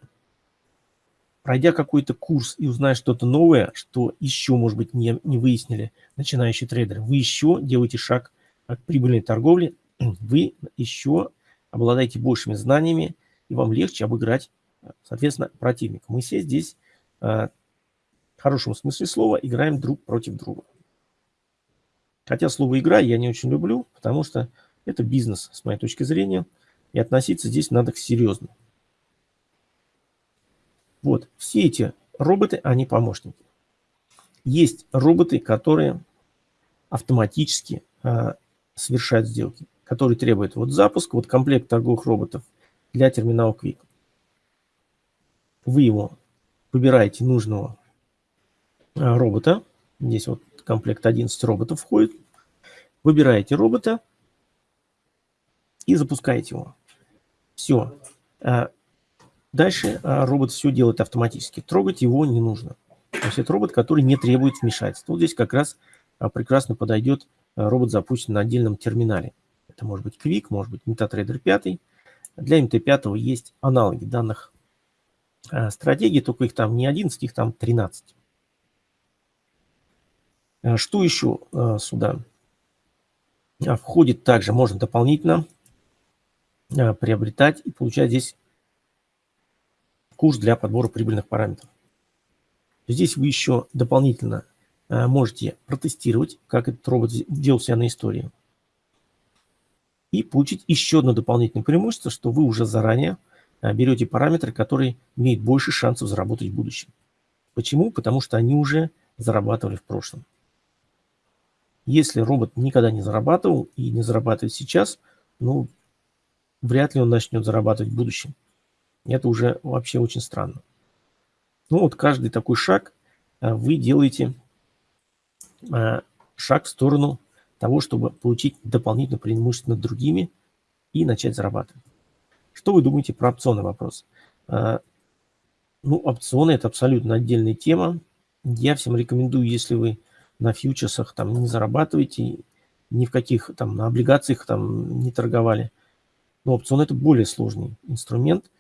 Пройдя какой-то курс и узная что-то новое, что еще, может быть, не, не выяснили начинающие трейдеры, вы еще делаете шаг к прибыльной торговле, вы еще обладаете большими знаниями, и вам легче обыграть, соответственно, противника. Мы все здесь, а, в хорошем смысле слова, играем друг против друга. Хотя слово «игра» я не очень люблю, потому что это бизнес, с моей точки зрения, и относиться здесь надо серьезно. Вот, все эти роботы, они помощники. Есть роботы, которые автоматически э, совершают сделки, которые требуют вот запуск, вот комплект торговых роботов для терминала Quick. Вы его выбираете нужного э, робота. Здесь вот комплект 11 роботов входит. Выбираете робота, и запускаете его. Все. А, дальше а, робот все делает автоматически. Трогать его не нужно. То есть это робот, который не требует вмешательства. Вот здесь как раз а, прекрасно подойдет а, робот, запущенный на отдельном терминале. Это может быть Quick, может быть MetaTrader 5. Для MT5 есть аналоги данных стратегий, только их там не 11, их там 13. Что еще сюда входит также? Можно дополнительно приобретать и получать здесь курс для подбора прибыльных параметров. Здесь вы еще дополнительно э, можете протестировать, как этот робот делал себя на истории. И получить еще одно дополнительное преимущество, что вы уже заранее э, берете параметры, которые имеют больше шансов заработать в будущем. Почему? Потому что они уже зарабатывали в прошлом. Если робот никогда не зарабатывал и не зарабатывает сейчас, ну, вряд ли он начнет зарабатывать в будущем. Это уже вообще очень странно. Ну вот каждый такой шаг э, вы делаете э, шаг в сторону того, чтобы получить дополнительное преимущество над другими и начать зарабатывать. Что вы думаете про опционный вопрос? Э, ну, опционы – это абсолютно отдельная тема. Я всем рекомендую, если вы на фьючерсах там не зарабатываете, ни в каких там на облигациях там не торговали. Но опцион – это более сложный инструмент,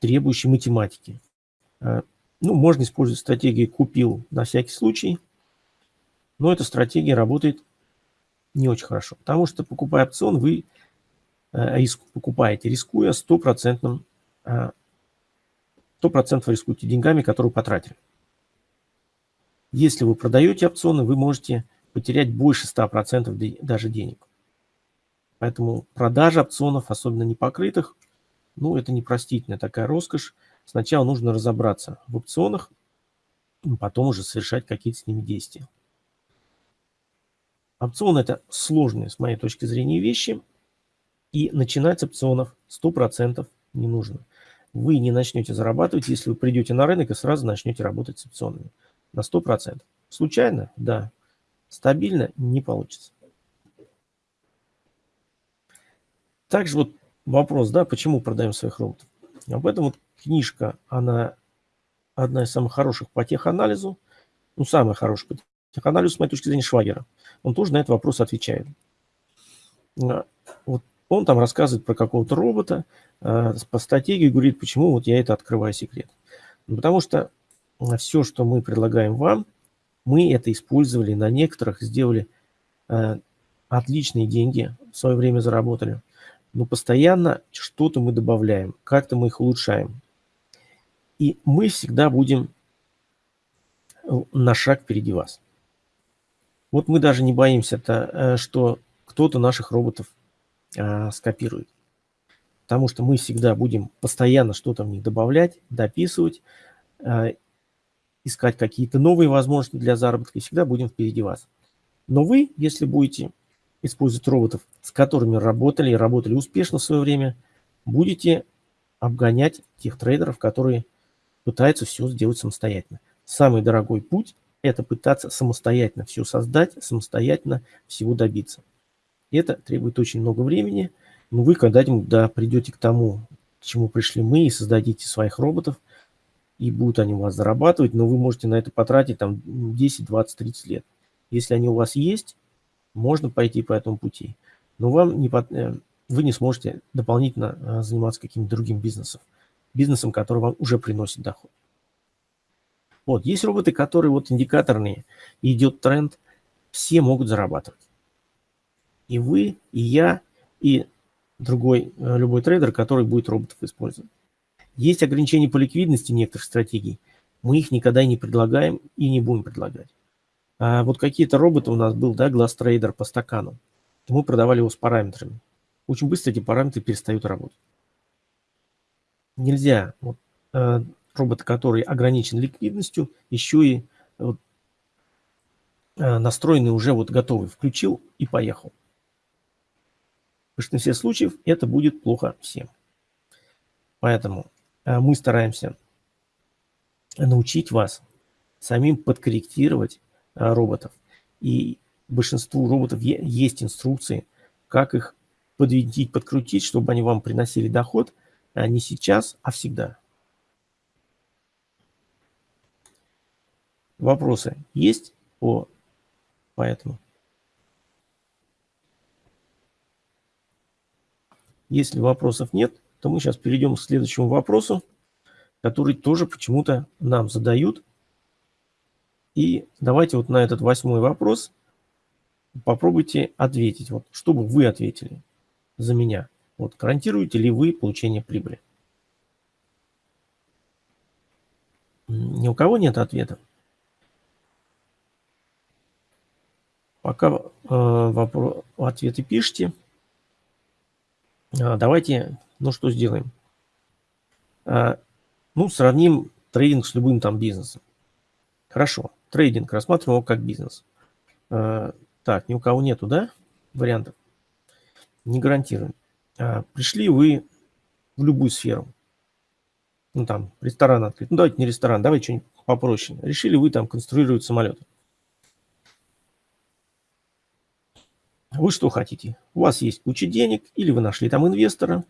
требующий математики. Э, ну, можно использовать стратегию «купил на всякий случай», но эта стратегия работает не очень хорошо, потому что, покупая опцион, вы э, риск, покупаете, рискуя 100%, 100% э, рискуете деньгами, которые потратили. Если вы продаете опционы, вы можете потерять больше 100% даже денег. Поэтому продажа опционов, особенно непокрытых, ну, это непростительная такая роскошь, Сначала нужно разобраться в опционах, потом уже совершать какие-то с ними действия. Опцион – это сложные, с моей точки зрения, вещи, и начинать с опционов 100% не нужно. Вы не начнете зарабатывать, если вы придете на рынок и сразу начнете работать с опционами. На 100%. Случайно? Да. Стабильно? Не получится. Также вот вопрос, да, почему продаем своих роботов? Об этом вот книжка, она одна из самых хороших по теханализу, ну, самая хорошая по теханализу, с моей точки зрения, Швагера. Он тоже на этот вопрос отвечает. А, вот он там рассказывает про какого-то робота, а, по стратегии говорит, почему вот я это открываю секрет. Потому что все, что мы предлагаем вам, мы это использовали на некоторых, сделали а, отличные деньги, в свое время заработали. Но постоянно что-то мы добавляем, как-то мы их улучшаем. И мы всегда будем э, на шаг впереди вас. Вот мы даже не боимся, -то, э, что кто-то наших роботов а, скопирует. Потому что мы всегда будем постоянно что-то в них добавлять, дописывать, искать какие-то новые возможности для заработка и всегда будем впереди вас. Но вы, если будете использовать роботов, с которыми работали и работали успешно в свое время, будете обгонять тех трейдеров, которые пытаются все сделать самостоятельно. Самый дорогой путь – это пытаться самостоятельно все создать, самостоятельно всего добиться. Это требует очень много времени, но вы когда-нибудь да, придете к тому, к чему пришли мы, и создадите своих роботов, и будут они у вас зарабатывать, но вы можете на это потратить там 10, 20, 30 лет. Если они у вас есть, можно пойти по этому пути, но вам не, э, вы не сможете дополнительно э, заниматься каким-то другим бизнесом бизнесом, который вам уже приносит доход. Вот, есть роботы, которые вот индикаторные, идет тренд, все могут зарабатывать. И вы, и я, и другой, э, любой трейдер, который будет роботов использовать. Есть ограничения по ликвидности некоторых стратегий. Мы их никогда не предлагаем и не будем предлагать. А вот какие-то роботы у нас был, да, глаз трейдер по стакану. Мы продавали его с параметрами. Очень быстро эти параметры перестают работать нельзя вот, э, робот, который ограничен ликвидностью, еще и вот, э, настроенный уже вот готовый, включил и поехал. В большинстве случаев это будет плохо всем. Поэтому э, мы стараемся научить вас самим подкорректировать роботов. И большинству роботов есть инструкции, как их подвинтить, подкрутить, чтобы они вам приносили доход – а не сейчас, а всегда. Вопросы есть по, по этому? Если вопросов нет, то мы сейчас перейдем к следующему вопросу, который тоже почему-то нам задают. И давайте вот на этот восьмой вопрос попробуйте ответить. Вот, чтобы вы ответили за меня. Вот, гарантируете ли вы получение прибыли? Ни у кого нет ответа. Пока э, вопрос, ответы пишите. А, давайте, ну что сделаем? А, ну, сравним трейдинг с любым там бизнесом. Хорошо, трейдинг рассматриваем его как бизнес. А, так, ни у кого нету, да, вариантов? Не гарантируем. Пришли вы в любую сферу. Ну, там, ресторан открыть. Ну, давайте не ресторан, давайте что-нибудь попроще. Решили вы там конструировать самолеты. Вы что хотите? У вас есть куча денег, или вы нашли там инвестора,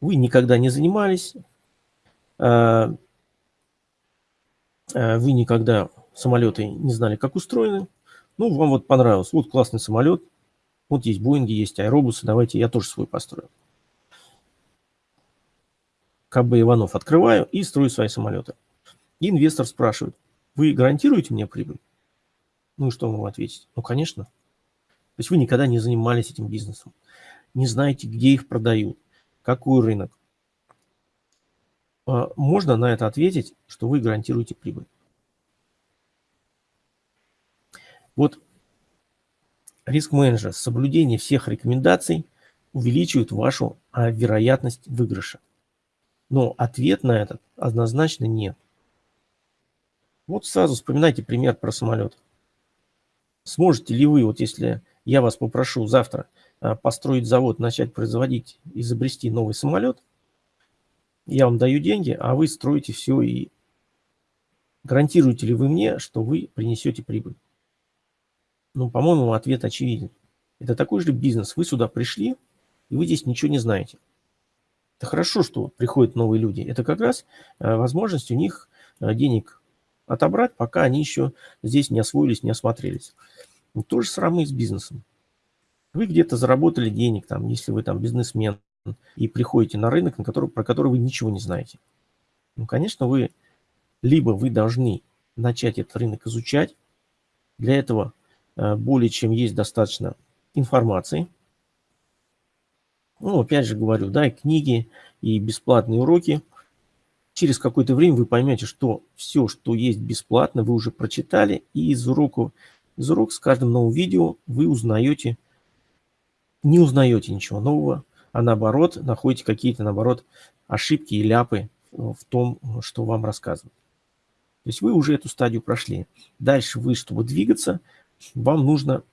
вы никогда не занимались, а, а, вы никогда самолеты не знали, как устроены. Ну, вам вот понравилось. Вот классный самолет. Вот есть Боинги, есть аэробусы. Давайте я тоже свой построю. КБ Иванов открываю и строю свои самолеты. И инвестор спрашивает, вы гарантируете мне прибыль? Ну и что ему ответить? Ну, конечно. То есть вы никогда не занимались этим бизнесом, не знаете, где их продают, какой рынок. А, можно на это ответить, что вы гарантируете прибыль. Вот риск-менеджер, соблюдение всех рекомендаций увеличивает вашу а, вероятность выигрыша. Но ответ на этот однозначно нет. Вот сразу вспоминайте пример про самолет. Сможете ли вы, вот если я вас попрошу завтра а, построить завод, начать производить, изобрести новый самолет, я вам даю деньги, а вы строите все и гарантируете ли вы мне, что вы принесете прибыль? Ну, по-моему, ответ очевиден. Это такой же бизнес. Вы сюда пришли, и вы здесь ничего не знаете. Это хорошо, что приходят новые люди. Это как раз а, возможность у них а, денег отобрать, пока они еще здесь не освоились, не осмотрелись. Ну, то же самое и с бизнесом. Вы где-то заработали денег, там, если вы там бизнесмен, и приходите на рынок, на который, про который вы ничего не знаете. Ну, конечно, вы либо вы должны начать этот рынок изучать. Для этого э, более чем есть достаточно информации. Ну, опять же говорю, да, и книги, и бесплатные уроки. Через какое-то время вы поймете, что все, что есть бесплатно, вы уже прочитали, и из уроков из урок с каждым новым видео вы узнаете, не узнаете ничего нового, а наоборот находите какие-то, наоборот, ошибки и ляпы в том, что вам рассказывают. То есть вы уже эту стадию прошли. Дальше вы, чтобы двигаться, вам нужно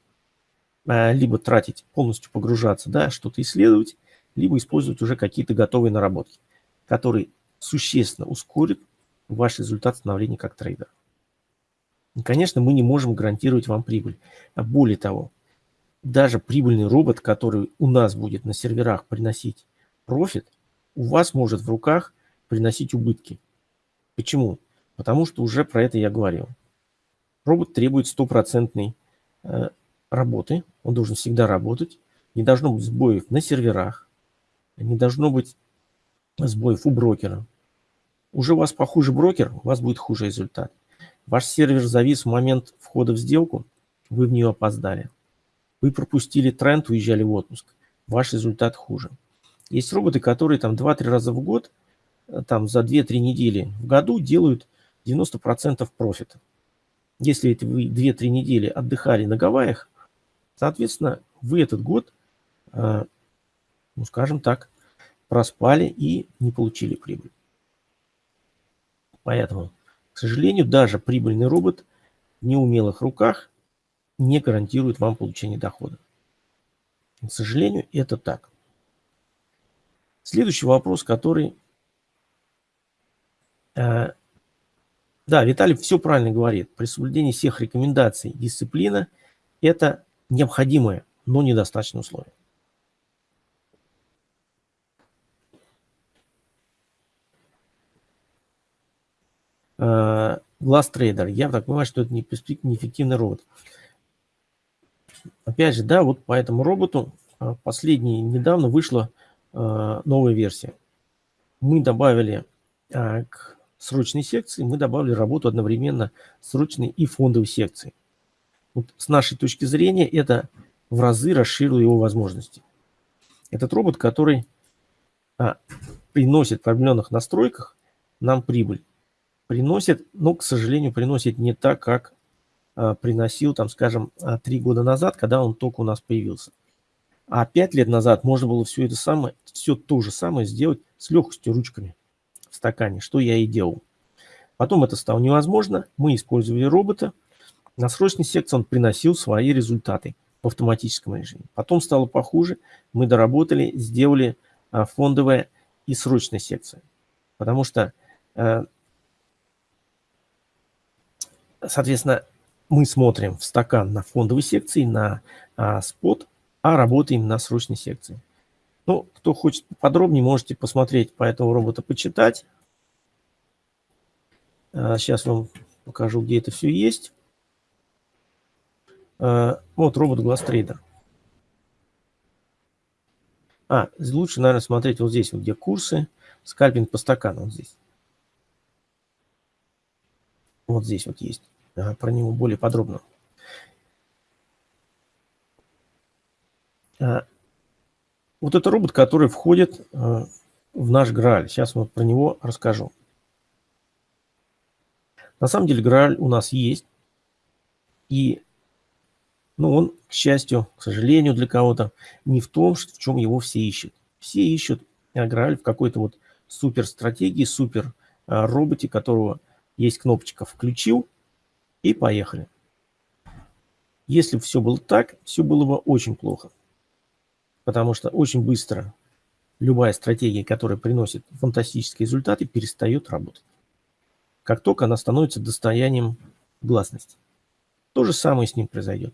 э, либо тратить, полностью погружаться, да, что-то исследовать, либо использовать уже какие-то готовые наработки, которые существенно ускорят ваш результат становления как трейдера. И, конечно, мы не можем гарантировать вам прибыль. А более того, даже прибыльный робот, который у нас будет на серверах приносить профит, у вас может в руках приносить убытки. Почему? Потому что уже про это я говорил. Робот требует стопроцентной э, работы, он должен всегда работать, не должно быть сбоев на серверах, не должно быть сбоев у брокера. Уже у вас похуже брокер, у вас будет хуже результат. Ваш сервер завис в момент входа в сделку, вы в нее опоздали. Вы пропустили тренд, уезжали в отпуск. Ваш результат хуже. Есть роботы, которые там 2-3 раза в год, э, там за 2-3 недели в году делают 90% профита. Если вы 2-3 недели отдыхали на Гавайях, соответственно, вы этот год, э, ну скажем так, проспали и не получили прибыль. Поэтому к сожалению, даже прибыльный робот в неумелых руках не гарантирует вам получение дохода. К сожалению, это так. Следующий вопрос, который... Э, да, Виталий все правильно говорит. При соблюдении всех рекомендаций дисциплина – это необходимое, но недостаточное условие. Э, Глаз трейдер. Я так понимаю, что это неэффективный робот. Опять же, да, вот по этому роботу а, последний недавно вышла а, новая версия. Мы добавили а, к срочной секции, мы добавили работу одновременно срочной и фондовой секции. Вот с нашей точки зрения это в разы расширило его возможности. Этот робот, который а, приносит в определенных настройках нам прибыль. Приносит, но, к сожалению, приносит не так, как приносил, там, скажем, а, три года назад, когда он только у нас появился. А пять лет назад можно было все это самое, все то же самое сделать с легкостью ручками в стакане, что я и делал. Потом это стало невозможно, мы использовали робота. На срочной секции он приносил свои результаты в автоматическом режиме. Потом стало похуже, мы доработали, сделали а, фондовая и срочная секция. Потому что, э, соответственно, мы смотрим в стакан на фондовой секции, на а, спот, а работаем на срочной секции. Ну, кто хочет подробнее, можете посмотреть по этому роботу, почитать. Сейчас вам покажу, где это все есть. Э, вот робот GlassTrader. А, лучше, наверное, смотреть вот здесь, вот где курсы, скальпинг по стакану, вот здесь. Вот здесь вот есть. Ага, про него более подробно. А, вот это робот, который входит а, в наш Грааль. Сейчас вот про него расскажу. На самом деле Грааль у нас есть. И но он, к счастью, к сожалению для кого-то, не в том, в чем его все ищут. Все ищут Грааль в какой-то вот супер стратегии, супер а, роботе, которого есть кнопочка «включил» и поехали. Если бы все было так, все было бы очень плохо. Потому что очень быстро любая стратегия, которая приносит фантастические результаты, перестает работать. Как только она становится достоянием гласности. То же самое с ним произойдет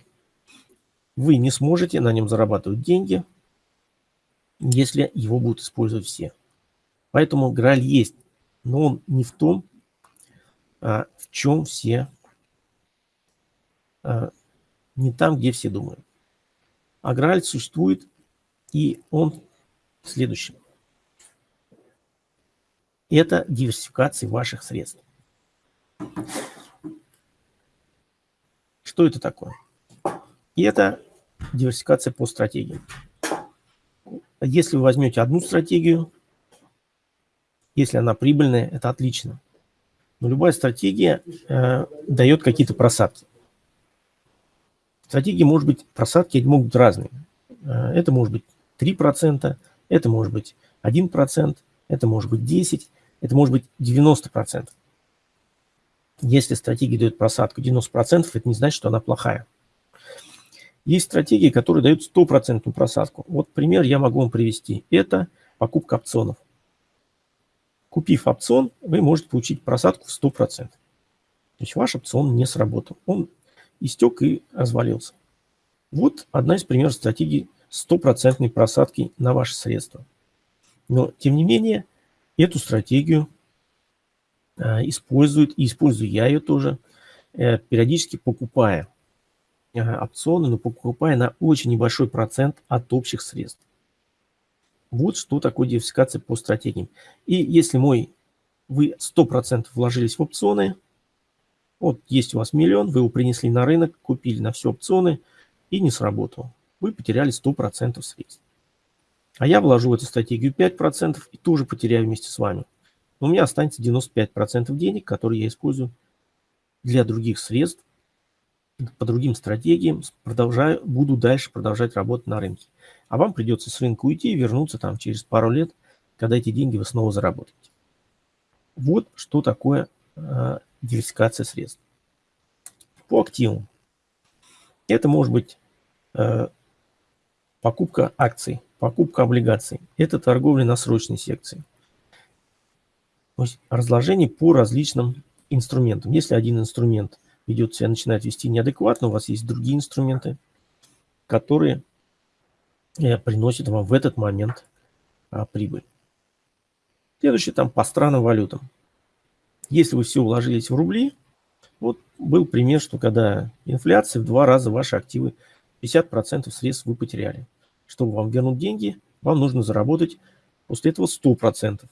вы не сможете на нем зарабатывать деньги, если его будут использовать все. Поэтому Грааль есть, но он не в том, а в чем все, не там, где все думают. А Грааль существует, и он следующий. Это диверсификация ваших средств. Что это такое? И это диверсификация по стратегии. Если вы возьмете одну стратегию, если она прибыльная, это отлично. Но любая стратегия э, дает какие-то просадки. Стратегии, может быть, просадки могут быть разные. Э, это может быть 3%, это может быть 1%, это может быть 10%, это может быть 90%. Если стратегия дает просадку 90%, это не значит, что она плохая. Есть стратегии, которые дают стопроцентную просадку. Вот пример я могу вам привести. Это покупка опционов. Купив опцион, вы можете получить просадку в 100%. То есть ваш опцион не сработал. Он истек и развалился. Вот одна из примеров стратегии стопроцентной просадки на ваши средства. Но, тем не менее, эту стратегию э, используют, и использую я ее тоже, э, периодически покупая опционы, но покупая на очень небольшой процент от общих средств. Вот что такое диверсификация по стратегиям. И если мой, вы 100% вложились в опционы, вот есть у вас миллион, вы его принесли на рынок, купили на все опционы и не сработал. Вы потеряли 100% средств. А я вложу в эту стратегию 5% и тоже потеряю вместе с вами. Но у меня останется 95% денег, которые я использую для других средств, по другим стратегиям, продолжаю, буду дальше продолжать работать на рынке. А вам придется с рынка уйти и вернуться там через пару лет, когда эти деньги вы снова заработаете. Вот что такое э, диверсификация средств. По активам. Это может быть э, покупка акций, покупка облигаций. Это торговля на срочной секции. То есть разложение по различным инструментам. Если один инструмент – ведет себя, начинает вести неадекватно, у вас есть другие инструменты, которые э, приносят вам в этот момент а, прибыль. Следующее там по странным валютам. Если вы все уложились в рубли, Вот был пример, что когда инфляция в два раза ваши активы, 50% средств вы потеряли. Чтобы вам вернуть деньги, вам нужно заработать после этого 100%.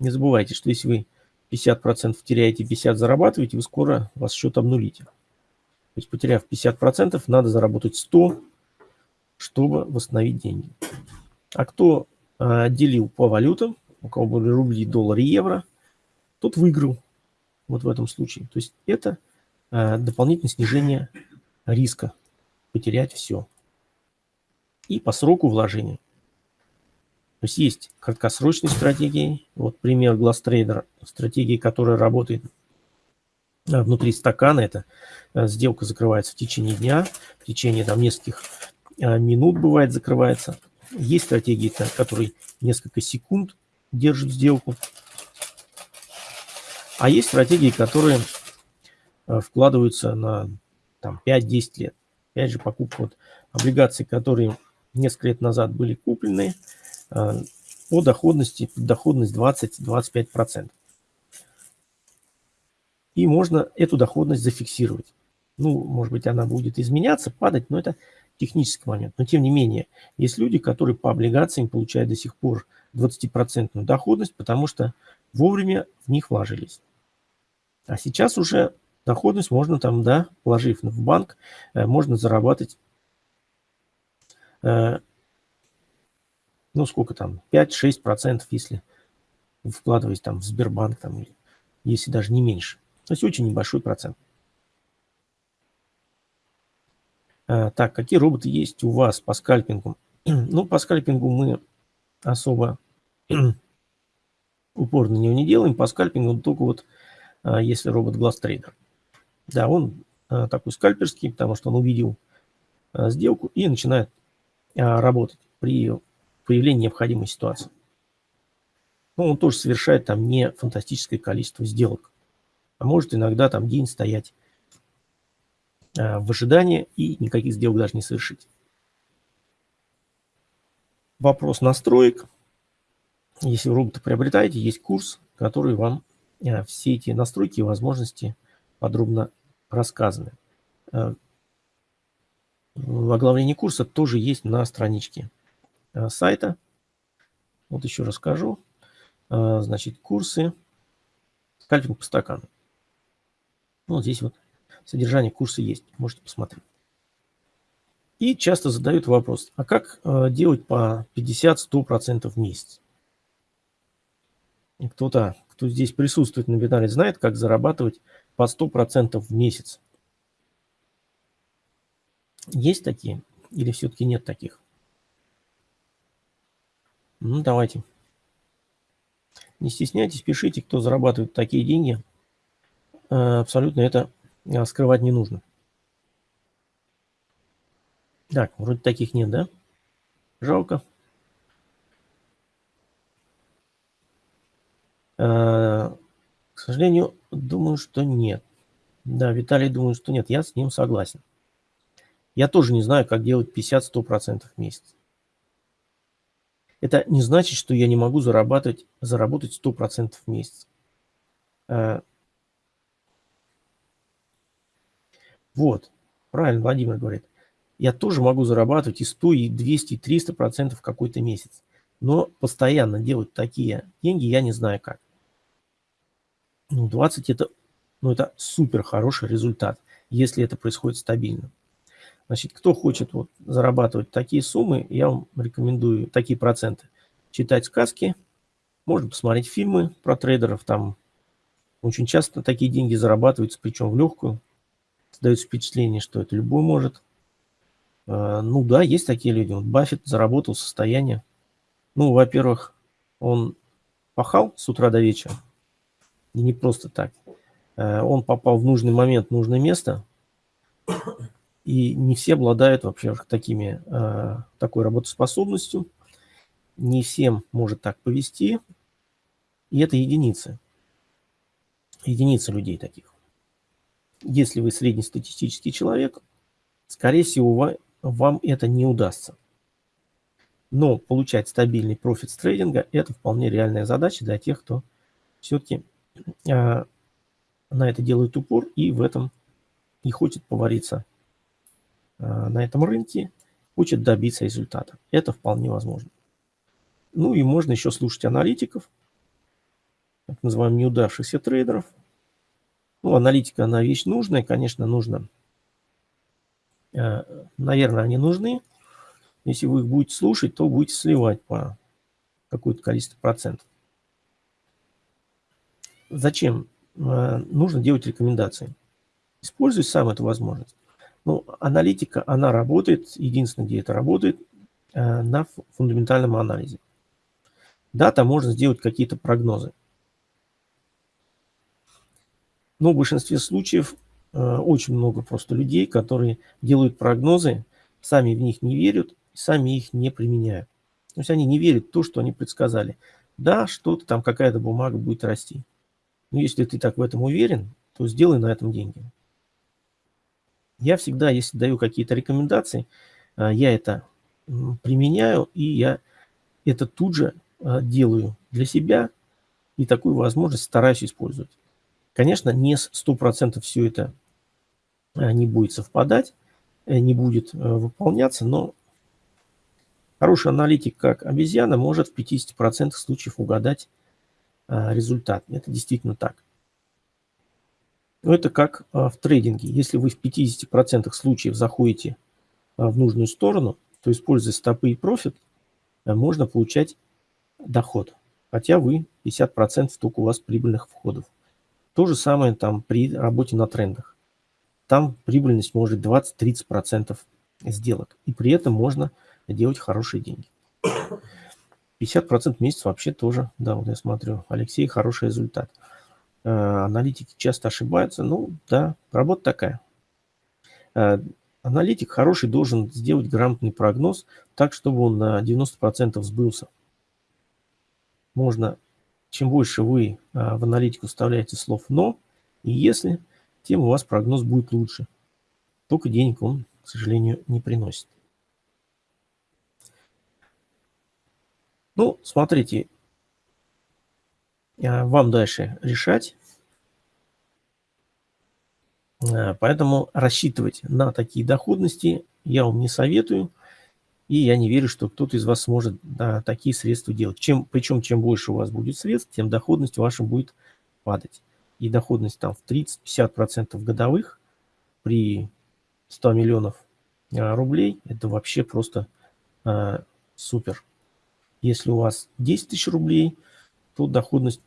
Не забывайте, что если вы 50% теряете, 50% зарабатываете, вы скоро вас счет обнулите. То есть потеряв 50%, надо заработать 100, чтобы восстановить деньги. А кто э, делил по валютам, у кого были рубли, доллары, евро, тот выиграл вот в этом случае. То есть это э, дополнительное снижение риска потерять все. И по сроку вложения. То есть есть краткосрочные стратегии. Вот пример GlassTrader, стратегии, которая работает э, внутри стакана. Это э, сделка закрывается в течение дня, в течение там нескольких э, минут бывает закрывается. Есть стратегии, которые несколько секунд держат сделку. А есть стратегии, которые вкладываются на там, 5-10 лет. Опять же, покупка вот облигаций, которые несколько лет назад были куплены, по доходности, доходность 20-25%. И можно эту доходность зафиксировать. Ну, может быть, она будет изменяться, падать, но это технический момент. Но тем не менее, есть люди, которые по облигациям получают до сих пор 20% доходность, потому что вовремя в них вложились. А сейчас уже доходность можно там, да, вложив в банк, э, можно зарабатывать э, ну сколько там, 5-6%, если вкладываясь там в Сбербанк, там, если даже не меньше. То есть очень небольшой процент. А, так, какие роботы есть у вас по скальпингу? ну, по скальпингу мы особо упор на него не делаем. По скальпингу только вот если робот GlassTrader. Да, он а, такой скальперский, потому что он увидел а, сделку и начинает работать при появления необходимой ситуации. Но он тоже совершает там не фантастическое количество сделок, а может иногда там день стоять э, в ожидании и никаких сделок даже не совершить. Вопрос настроек. Если вы робота приобретаете, есть курс, который вам э, все эти настройки и возможности подробно рассказаны. Э, оглавление курса тоже есть на страничке Э, сайта. Вот еще расскажу. Э, значит, курсы скальпинг по стакану. Ну, вот здесь вот содержание курса есть, можете посмотреть. И часто задают вопрос, а как э, делать по 50-100% в месяц? Кто-то, кто здесь присутствует на вебинаре, знает, как зарабатывать по 100% в месяц. Есть такие или все-таки нет таких? Ну, давайте. Не стесняйтесь, пишите, кто зарабатывает такие деньги. Э, абсолютно это э, скрывать не нужно. Так, вроде таких нет, да? Жалко. К сожалению, думаю, что нет. Да, Виталий думает, что нет. Я с ним согласен. Я тоже не знаю, как делать 50-100% в месяц. Это не значит, что я не могу зарабатывать, заработать 100% в месяц. Э, вот, правильно Владимир говорит. Я тоже могу зарабатывать и 100, и 200, и 300 процентов в какой-то месяц. Но постоянно делать такие деньги я не знаю как. Ну, 20 это, ну, это супер хороший результат, если это происходит стабильно. Значит, кто хочет вот зарабатывать такие суммы, я вам рекомендую такие проценты. Читать сказки, можно посмотреть фильмы про трейдеров, там очень часто такие деньги зарабатываются, причем в легкую. Создается впечатление, что это любой может. А, ну да, есть такие люди. Вот Баффет заработал состояние. Ну, во-первых, он пахал с утра до вечера. И не просто так. А, он попал в нужный момент, в нужное место. И не все обладают вообще такими, э, такой работоспособностью. Не всем может так повести. И это единицы. Единицы людей таких. Если вы среднестатистический человек, скорее всего, вам это не удастся. Но получать стабильный профит с трейдинга – это вполне реальная задача для тех, кто все-таки э, на это делает упор и в этом не хочет повариться на этом рынке, хочет добиться результата. Это вполне возможно. Ну и можно еще слушать аналитиков, так называемых неудавшихся трейдеров. Ну, аналитика, она вещь нужная, конечно, нужно. Наверное, они нужны. Если вы их будете слушать, то будете сливать по какое-то количество процентов. Зачем? Нужно делать рекомендации. Используй сам эту возможность. Ну, аналитика, она работает, единственное, где это работает, на фундаментальном анализе. Да, там можно сделать какие-то прогнозы. Но в большинстве случаев очень много просто людей, которые делают прогнозы, сами в них не верят, сами их не применяют. То есть они не верят в то, что они предсказали. Да, что-то там, какая-то бумага будет расти. Но если ты так в этом уверен, то сделай на этом деньги. Я всегда, если даю какие-то рекомендации, а, я это применяю, и я это тут же а, делаю для себя, и такую возможность стараюсь использовать. Конечно, не 100% все это а, не будет совпадать, э, не будет э, выполняться, но Хороший аналитик, как обезьяна, может в 50% случаев угадать результат. Это действительно так. Но это как а, в трейдинге. Если вы в 50% случаев заходите а, в нужную сторону, то используя стопы и профит, можно получать доход. Хотя вы 50% только у вас прибыльных входов. То же самое там при работе на трендах. Там прибыльность может 20-30% сделок. И при этом можно делать хорошие деньги. 50% в месяц вообще тоже, да, вот я смотрю, Алексей, хороший результат. Э, аналитики часто ошибаются, ну да, работа такая. Э, аналитик хороший должен сделать грамотный прогноз так, чтобы он на 90% сбылся. Можно, чем больше вы э, в аналитику вставляете слов «но» и «если», тем у вас прогноз будет лучше. Только денег он, к сожалению, не приносит. Ну, смотрите, вам дальше решать. А, поэтому рассчитывать на такие доходности я вам не советую. И я не верю, что кто-то из вас сможет да, такие средства делать. Чем, причем, чем больше у вас будет средств, тем доходность ваша будет падать. И доходность там в 30-50% годовых при 100 миллионов а, рублей, это вообще просто а, супер. Если у вас 10 тысяч рублей, то доходность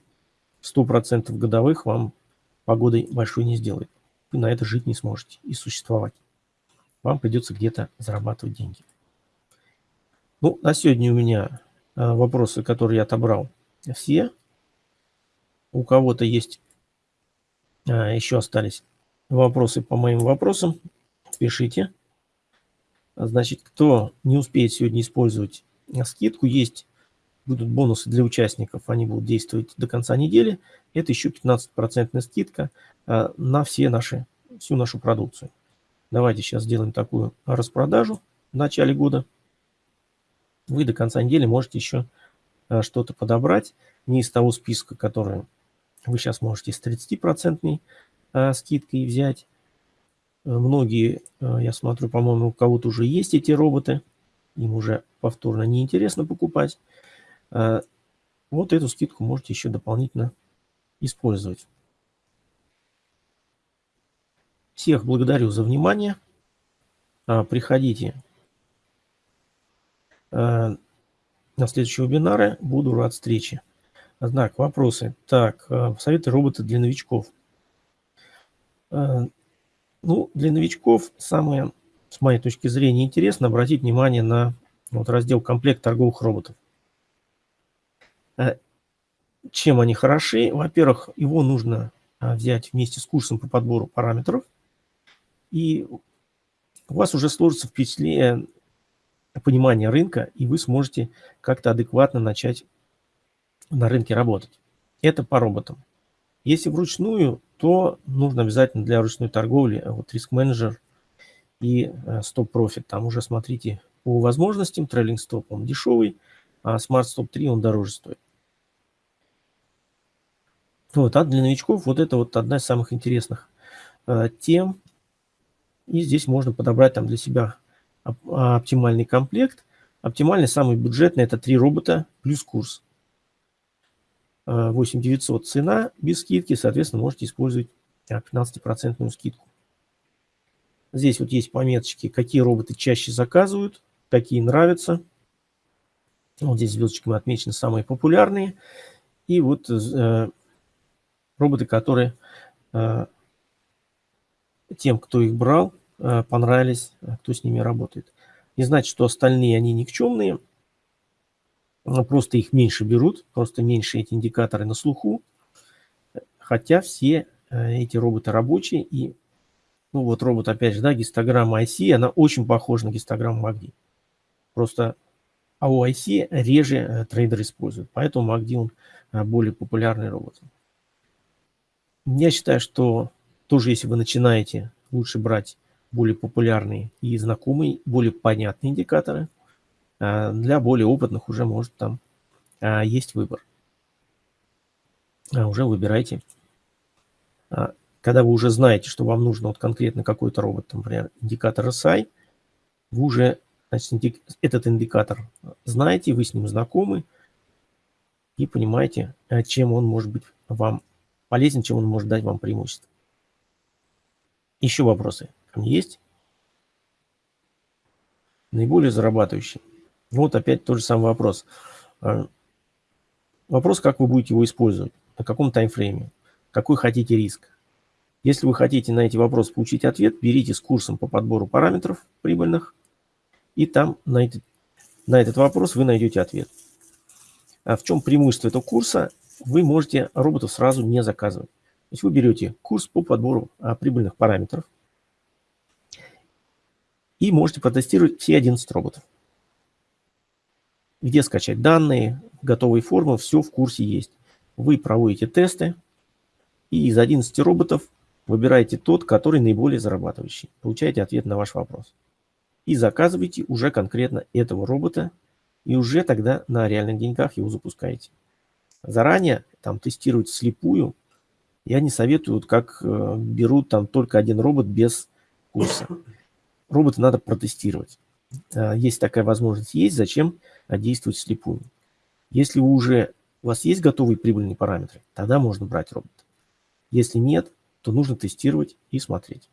100% годовых вам погодой большой не сделает. Вы на это жить не сможете и существовать. Вам придется где-то зарабатывать деньги. Ну, на сегодня у меня э, вопросы, которые я отобрал, все. У кого-то есть, э, еще остались вопросы по моим вопросам, пишите. Значит, кто не успеет сегодня использовать скидку. Есть будут бонусы для участников, они будут действовать до конца недели. Это еще 15% скидка а, на все наши, всю нашу продукцию. Давайте сейчас сделаем такую распродажу в начале года. Вы до конца недели можете еще а, что-то подобрать. Не из того списка, который вы сейчас можете с 30% а, скидкой взять. Многие, я смотрю, по-моему, у кого-то уже есть эти роботы им уже повторно неинтересно покупать, а, вот эту скидку можете еще дополнительно использовать. Всех благодарю за внимание. А, приходите а, на следующие вебинары. Буду рад встрече. Знак, вопросы. Так, советы робота для новичков. Ну, для новичков самое с моей точки зрения, интересно обратить внимание на вот раздел «Комплект торговых роботов». Э, чем они хороши? Во-первых, его нужно а, взять вместе с курсом по подбору параметров, и у вас уже сложится впечатление, понимание рынка, и вы сможете как-то адекватно начать на рынке работать. Это по роботам. Если вручную, то нужно обязательно для ручной торговли вот риск-менеджер и стоп-профит. Э, Там уже смотрите по возможностям. Трейлинг стоп он дешевый, а Smart Stop 3 он дороже стоит. Вот, а для новичков вот это вот одна из самых интересных э, тем. И здесь можно подобрать там для себя оптимальный комплект. Оптимальный, самый бюджетный, это три робота плюс курс. 8900 э, цена без скидки, соответственно, можете использовать 15% скидку. Здесь вот есть пометочки, какие роботы чаще заказывают, какие нравятся. Вот здесь звездочками отмечены самые популярные. И вот э, роботы, которые э, тем, кто их брал, э, понравились, э, кто с ними работает. Не значит, что остальные, они никчемные, просто их меньше берут, просто меньше эти индикаторы на слуху, хотя все э, эти роботы рабочие, и, ну вот робот, опять же, да, гистограмма IC, она очень похожа на гистограмму MACD. Просто а у IC реже трейдер использует, поэтому MACD он более популярный робот. Я считаю, что тоже, если вы начинаете, лучше брать более популярные и знакомые, более понятные индикаторы. А для более опытных уже может там а, есть выбор. А уже выбирайте. Когда вы уже знаете, что вам нужно вот конкретно какой-то робот, например, индикатор SI, вы уже значит, этот индикатор знаете, вы с ним знакомы и понимаете, чем он может быть вам полезен, чем он может дать вам преимущество. Еще вопросы есть? Наиболее зарабатывающий. Вот опять тот же самый вопрос. А, вопрос, как вы будете его использовать, на каком таймфрейме, какой хотите риск. Если вы хотите на эти вопросы получить ответ, берите с курсом по подбору параметров прибыльных, и там на этот, на этот вопрос вы найдете ответ. А в чем преимущество этого курса? вы можете роботов сразу не заказывать. То есть вы берете курс по подбору а, прибыльных параметров и можете протестировать все 11 роботов. Где скачать данные, готовые формы, все в курсе есть. Вы проводите тесты и из 11 роботов выбираете тот, который наиболее зарабатывающий. Получаете ответ на ваш вопрос. И заказываете уже конкретно этого робота и уже тогда на реальных деньгах его запускаете заранее, там тестируют слепую. Я не советую, вот как э, берут там только один робот без курса. Робота надо протестировать. Э, есть такая возможность, есть, зачем действовать слепую. Если вы уже, у вас есть готовые прибыльные параметры, тогда можно брать робота. Если нет, то нужно тестировать и смотреть.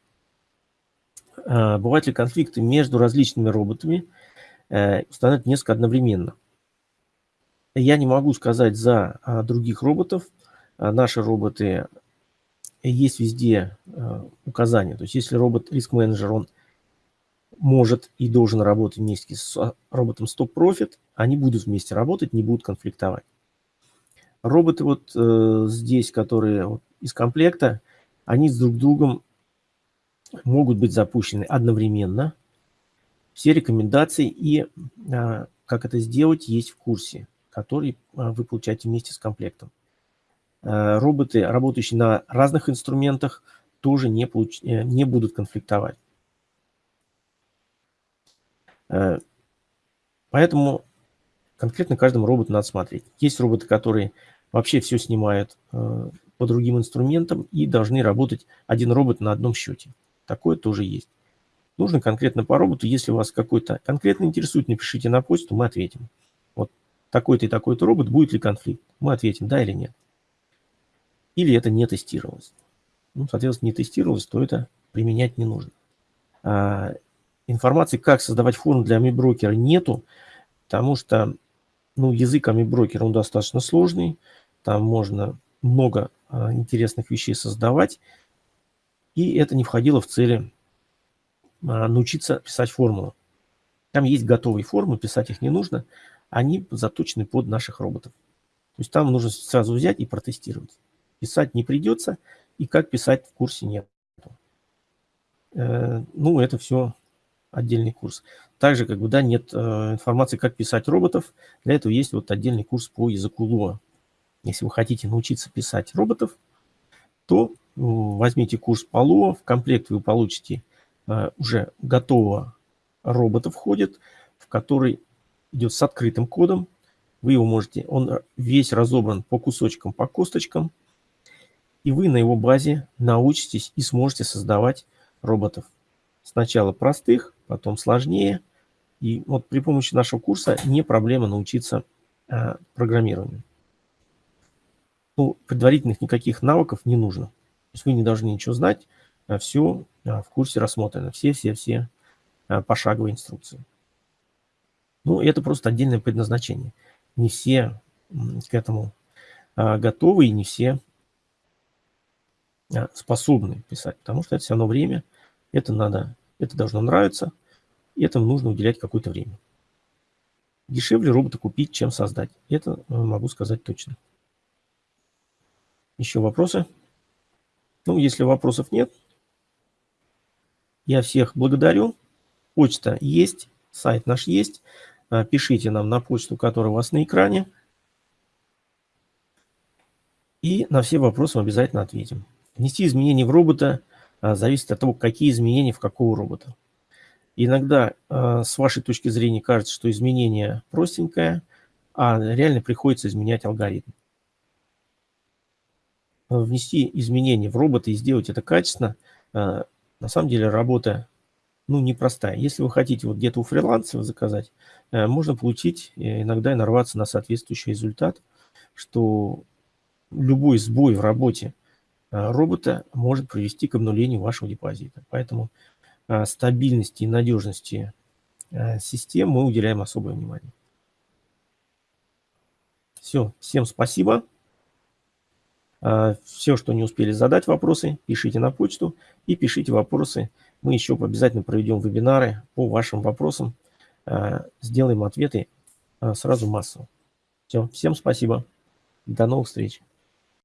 Э, бывают ли конфликты между различными роботами, э, устанавливать несколько одновременно. Я не могу сказать за а, других роботов. А, наши роботы есть везде а, указания. То есть если робот риск-менеджер, он может и должен работать вместе с роботом Profit, они будут вместе работать, не будут конфликтовать. Роботы вот э, здесь, которые вот, из комплекта, они с друг другом могут быть запущены одновременно. Все рекомендации и э, как это сделать есть в курсе который а, вы получаете вместе с комплектом. Э, роботы, работающие на разных инструментах, тоже не, получ... Э, не будут конфликтовать. Э, поэтому конкретно каждому роботу надо смотреть. Есть роботы, которые вообще все снимают по другим инструментам и должны работать один робот на одном счете. Такое тоже есть. Нужно конкретно по роботу. Если вас какой-то конкретно интересует, напишите на почту, мы ответим такой-то и такой-то робот, будет ли конфликт? Мы ответим, да или нет. Или это не тестировалось. Ну, соответственно, не тестировалось, то это применять не нужно. А, информации, как создавать форму для AmiBroker нету, потому что ну, язык AmiBroker, он достаточно сложный, там можно много а, интересных вещей создавать, и это не входило в цели а, научиться писать формулу. Там есть готовые формы, писать их не нужно они заточены под наших роботов. То есть там нужно сразу взять и протестировать. Писать не придется, и как писать в курсе нет. Э, ну, это все отдельный курс. Также, как бы, да, нет э, информации, как писать роботов. Для этого есть вот отдельный курс по языку Lua. Если вы хотите научиться писать роботов, то возьмите курс Lua. В комплект вы получите э, уже готового робота входит, в который идет с открытым кодом. Вы его можете, он весь разобран по кусочкам, по косточкам. И вы на его базе научитесь и сможете создавать роботов. Сначала простых, потом сложнее. И вот при помощи нашего курса не проблема научиться э, программированию. Ну, предварительных никаких навыков не нужно. То есть вы не должны ничего знать, а все а, в курсе рассмотрено, все-все-все а, пошаговые инструкции. Ну, это просто отдельное предназначение. Не все к этому готовы и не все способны писать, потому что это все равно время, это надо, это должно нравиться, и этому нужно уделять какое-то время. Дешевле робота купить, чем создать. Это э, могу сказать точно. Еще вопросы? Ну, если вопросов нет, я всех благодарю. Почта есть, сайт наш есть. А, пишите нам на почту, которая у вас на экране. И на все вопросы мы обязательно ответим. Внести изменения в робота а, зависит от того, какие изменения в какого робота. Иногда а, с вашей точки зрения кажется, что изменение простенькое, а реально приходится изменять алгоритм. Внести изменения в робота и сделать это качественно, а, на самом деле работа ну, непростая. Если вы хотите вот где-то у фрилансера заказать, можно получить э, иногда и нарваться на соответствующий результат, что любой сбой в работе робота может привести к обнулению вашего депозита. Поэтому Э, стабильности и надежности э, систем мы уделяем особое внимание. Все, всем спасибо. Э, Все, что не успели задать вопросы, пишите на почту и пишите вопросы. Мы еще обязательно проведем вебинары по вашим вопросам. Сделаем ответы сразу массово. Все, всем спасибо. До новых встреч.